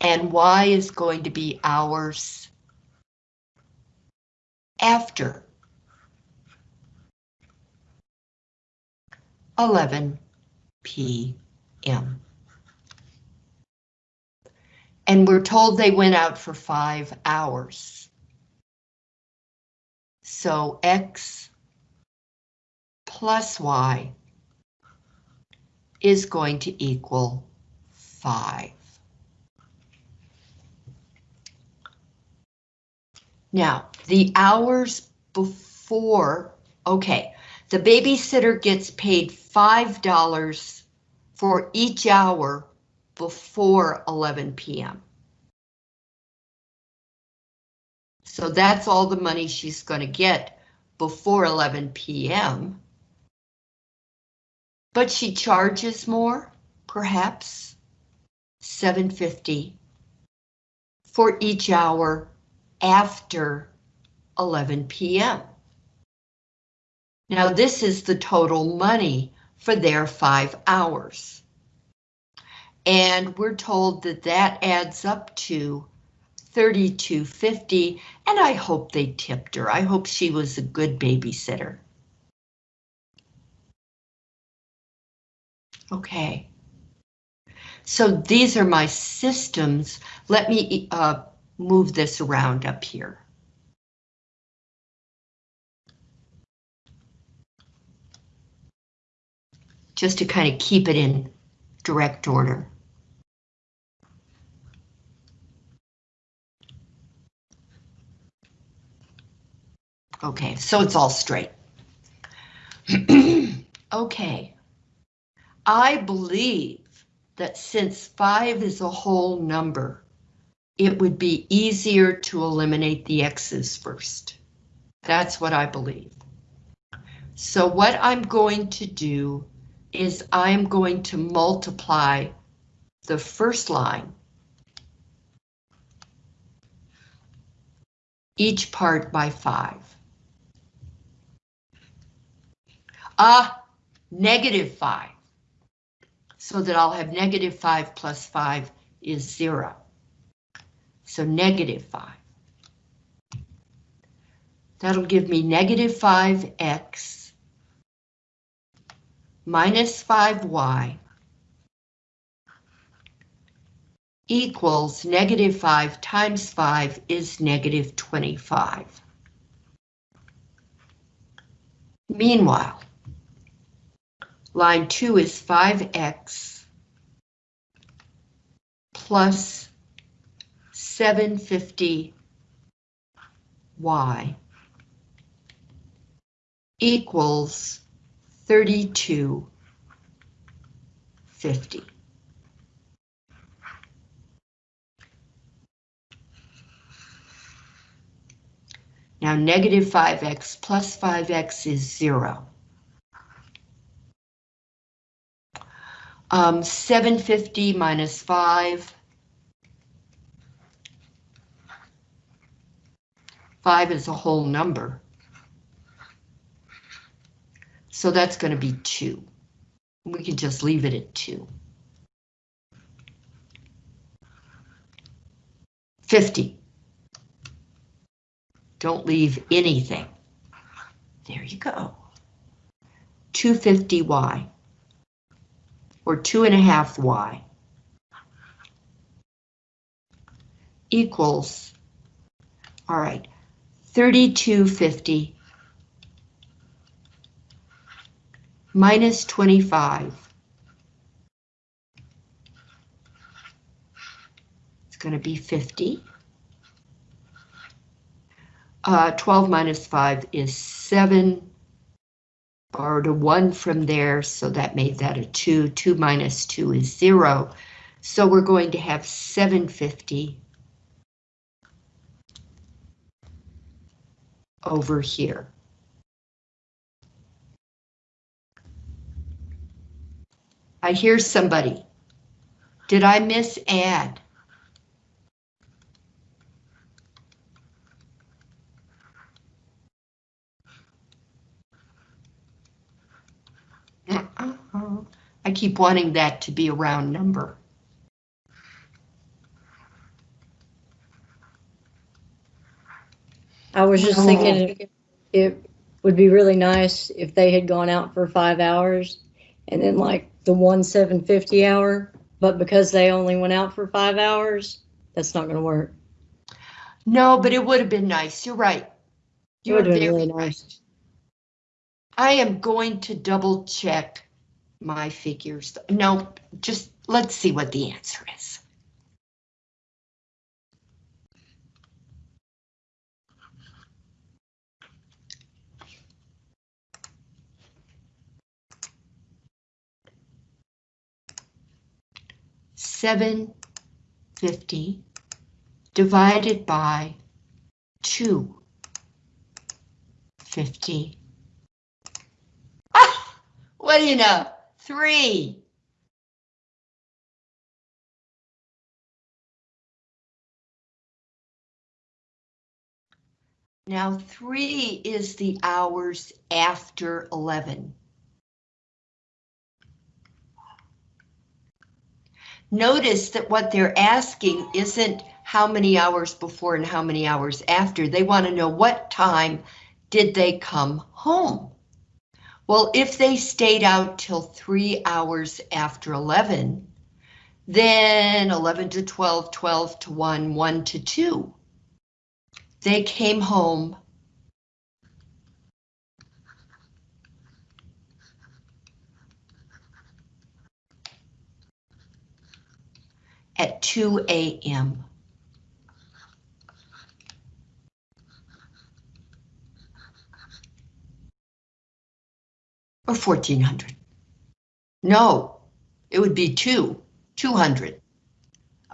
And Y is going to be hours after 11 p.m. And we're told they went out for five hours. So X plus Y is going to equal five. Now, the hours before, okay, the babysitter gets paid $5 for each hour before 11 p.m. So that's all the money she's going to get before 11 p.m. But she charges more, perhaps 750 for each hour after 11 p.m. Now this is the total money for their five hours. And we're told that that adds up to 32.50 and I hope they tipped her. I hope she was a good babysitter. Okay. So these are my systems. Let me uh, move this around up here. Just to kind of keep it in direct order. Okay, so it's all straight. okay. I believe that since 5 is a whole number, it would be easier to eliminate the x's first. That's what I believe. So what I'm going to do is I'm going to multiply the first line, each part by 5. a negative 5. So that I'll have negative 5 plus 5 is 0. So negative 5. That'll give me negative 5x minus 5y equals negative 5 times 5 is negative 25. Meanwhile, line 2 is 5x plus 750y equals 3250. Now negative 5x plus 5x is 0. Um, 750 minus 5. 5 is a whole number. So that's going to be 2. We can just leave it at two. Fifty. Don't leave anything. There you go. 250y. Or two and a half y. Equals, all right, 3250 minus 25. It's going to be 50. Uh, 12 minus 5 is 7. Borrowed a 1 from there, so that made that a 2. 2 minus 2 is 0. So we're going to have 750 over here. I hear somebody. Did I miss add? I keep wanting that to be a round number. I was just thinking it- it would be really nice if they had gone out for five hours and then like the one seven fifty hour, but because they only went out for five hours, that's not gonna work. No, but it would have been nice. You're right. It You're would have been really nice. I am going to double check my figures. No, just let's see what the answer is. Seven fifty divided by two fifty Ah, what do you know? Three. Now, three is the hours after 11. Notice that what they're asking isn't how many hours before and how many hours after. They want to know what time did they come home. Well, if they stayed out till three hours after 11, then 11 to 12, 12 to 1, 1 to 2. They came home at 2 a.m. Or 1400. No, it would be two, 200.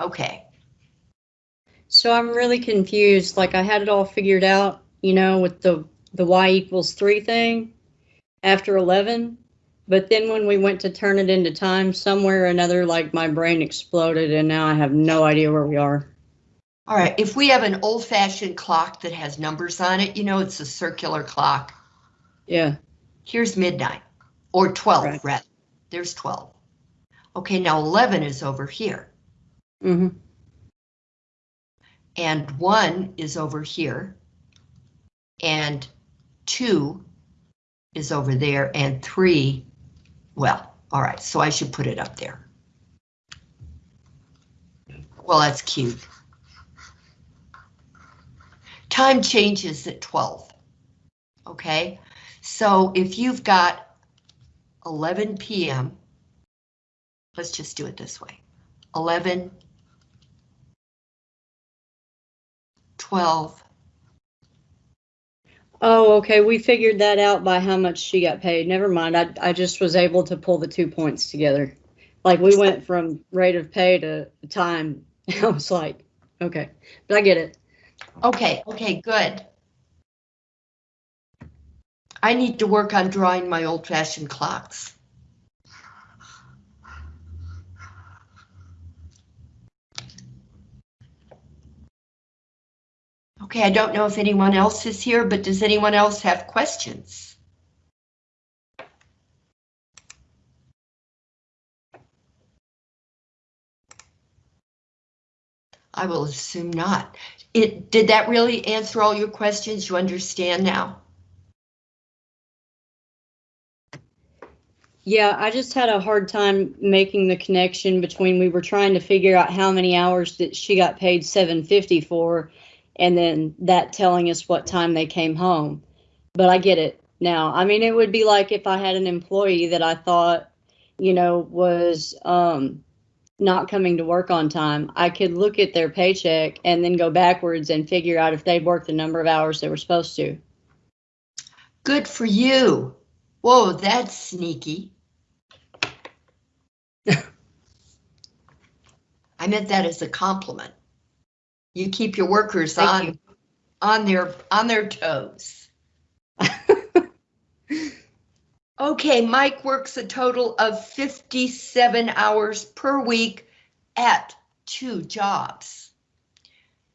Okay, So I'm really confused, like I had it all figured out, you know, with the, the y equals three thing after eleven. But then when we went to turn it into time, somewhere or another, like my brain exploded and now I have no idea where we are. all right, if we have an old fashioned clock that has numbers on it, you know, it's a circular clock. Yeah, Here's midnight, or 12, Right. rather. There's 12. Okay, now 11 is over here, hmm and 1 is over here, and 2 is over there, and 3, well, all right, so I should put it up there. Well, that's cute. Time changes at 12. Okay, so if you've got 11 PM, let's just do it this way. 11, 12, Oh, okay, we figured that out by how much she got paid. Never mind, I, I just was able to pull the two points together. Like we went from rate of pay to time. I was like, okay, but I get it. Okay, okay, good. I need to work on drawing my old-fashioned clocks. Okay, I don't know if anyone else is here, but does anyone else have questions? I will assume not. It, did that really answer all your questions? You understand now? Yeah, I just had a hard time making the connection between we were trying to figure out how many hours that she got paid 750 for and then that telling us what time they came home. But I get it now. I mean, it would be like if I had an employee that I thought, you know, was um not coming to work on time. I could look at their paycheck and then go backwards and figure out if they'd worked the number of hours they were supposed to. Good for you. Whoa, that's sneaky. I meant that as a compliment. You keep your workers Thank on, you. on their, on their toes. Okay, Mike works a total of 57 hours per week at two jobs.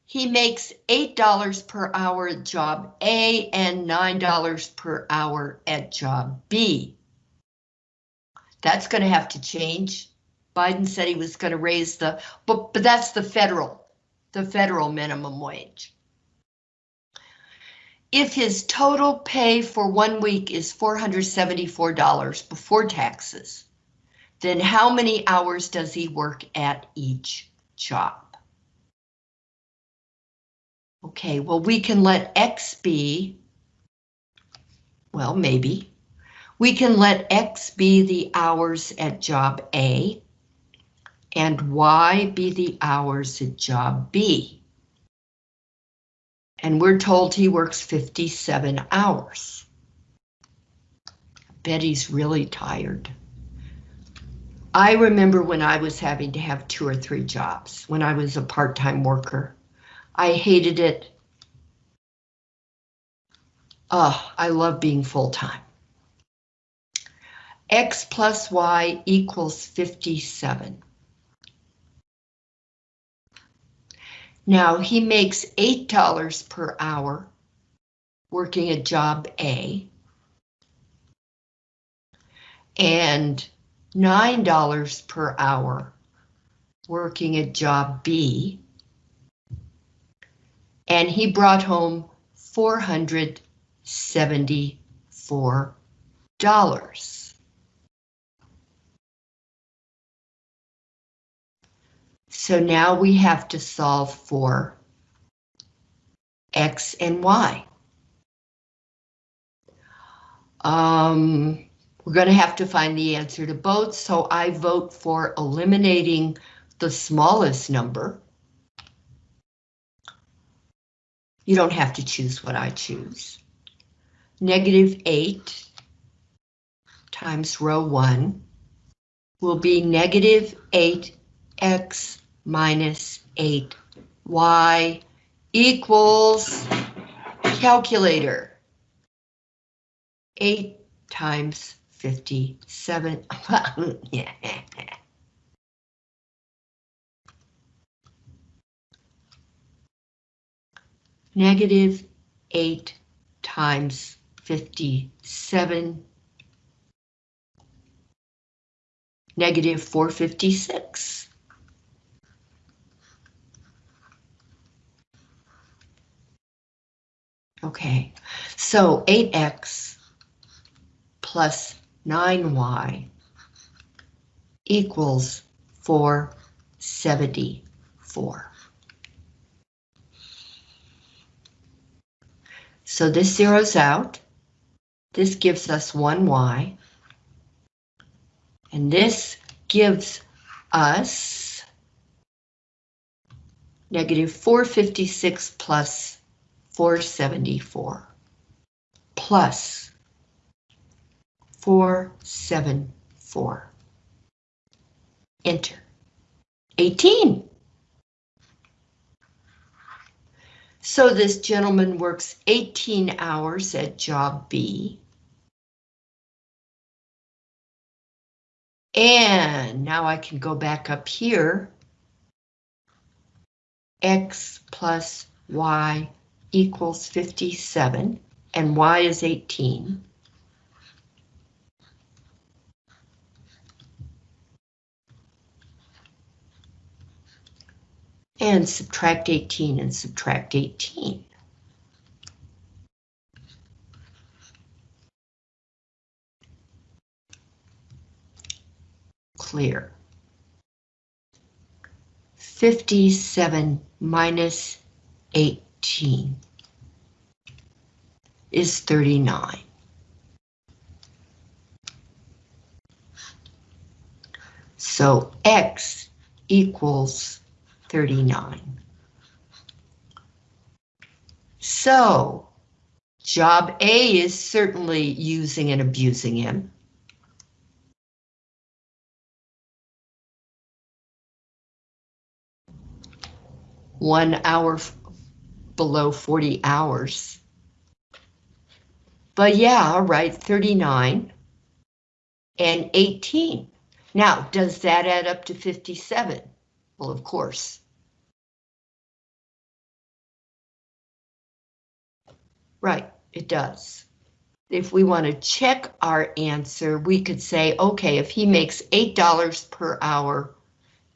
He makes $8 per hour at job A and $9 per hour at job B. That's going to have to change. Biden said he was going to raise the, but, but that's the federal, the federal minimum wage. If his total pay for one week is $474 before taxes, then how many hours does he work at each job? Okay, well, we can let X be, well, maybe. We can let X be the hours at job A and Y be the hours at job B. And we're told he works 57 hours. Bet he's really tired. I remember when I was having to have two or three jobs, when I was a part-time worker. I hated it. Oh, I love being full-time. X plus Y equals 57. Now he makes $8 per hour working at job A and $9 per hour working at job B. And he brought home $474. So now we have to solve for X and Y. Um, we're going to have to find the answer to both, so I vote for eliminating the smallest number. You don't have to choose what I choose. Negative 8 times row 1 will be negative 8x minus 8y equals calculator. 8 times 57. Yeah. Negative 8 times 57. Negative 456. Okay, so 8x plus 9y equals 474. So this zeroes out. This gives us 1y. And this gives us negative 456 plus 474 plus 474. Enter. 18. So this gentleman works 18 hours at job B. And now I can go back up here. X plus Y equals 57 and y is 18. And subtract 18 and subtract 18. Clear. 57 minus 18 is 39. So X equals 39. So job A is certainly using and abusing him. One hour below 40 hours. But yeah, right, 39 and 18. Now, does that add up to 57? Well, of course. Right, it does. If we want to check our answer, we could say, okay, if he makes $8 per hour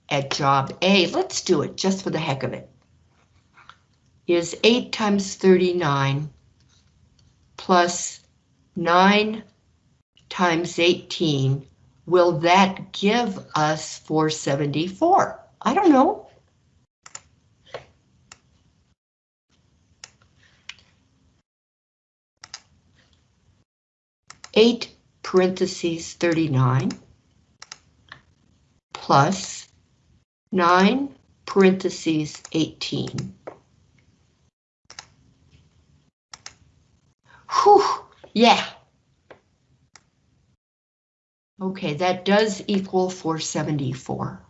at job A, let's do it just for the heck of it. Is 8 times 39 plus 9 times 18 will that give us 474? I don't know. Eight parentheses 39 plus nine parentheses 18. Whew, yeah. Okay, that does equal 474.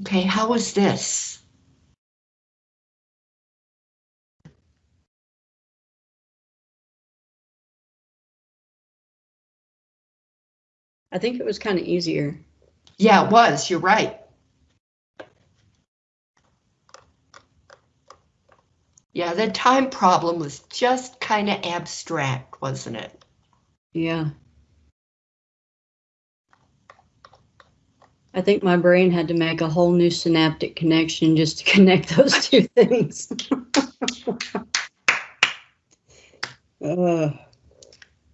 Okay, how was this? I think it was kind of easier. Yeah, it was, you're right. Yeah, the time problem was just kind of abstract, wasn't it? Yeah. I think my brain had to make a whole new synaptic connection just to connect those two things. Ugh.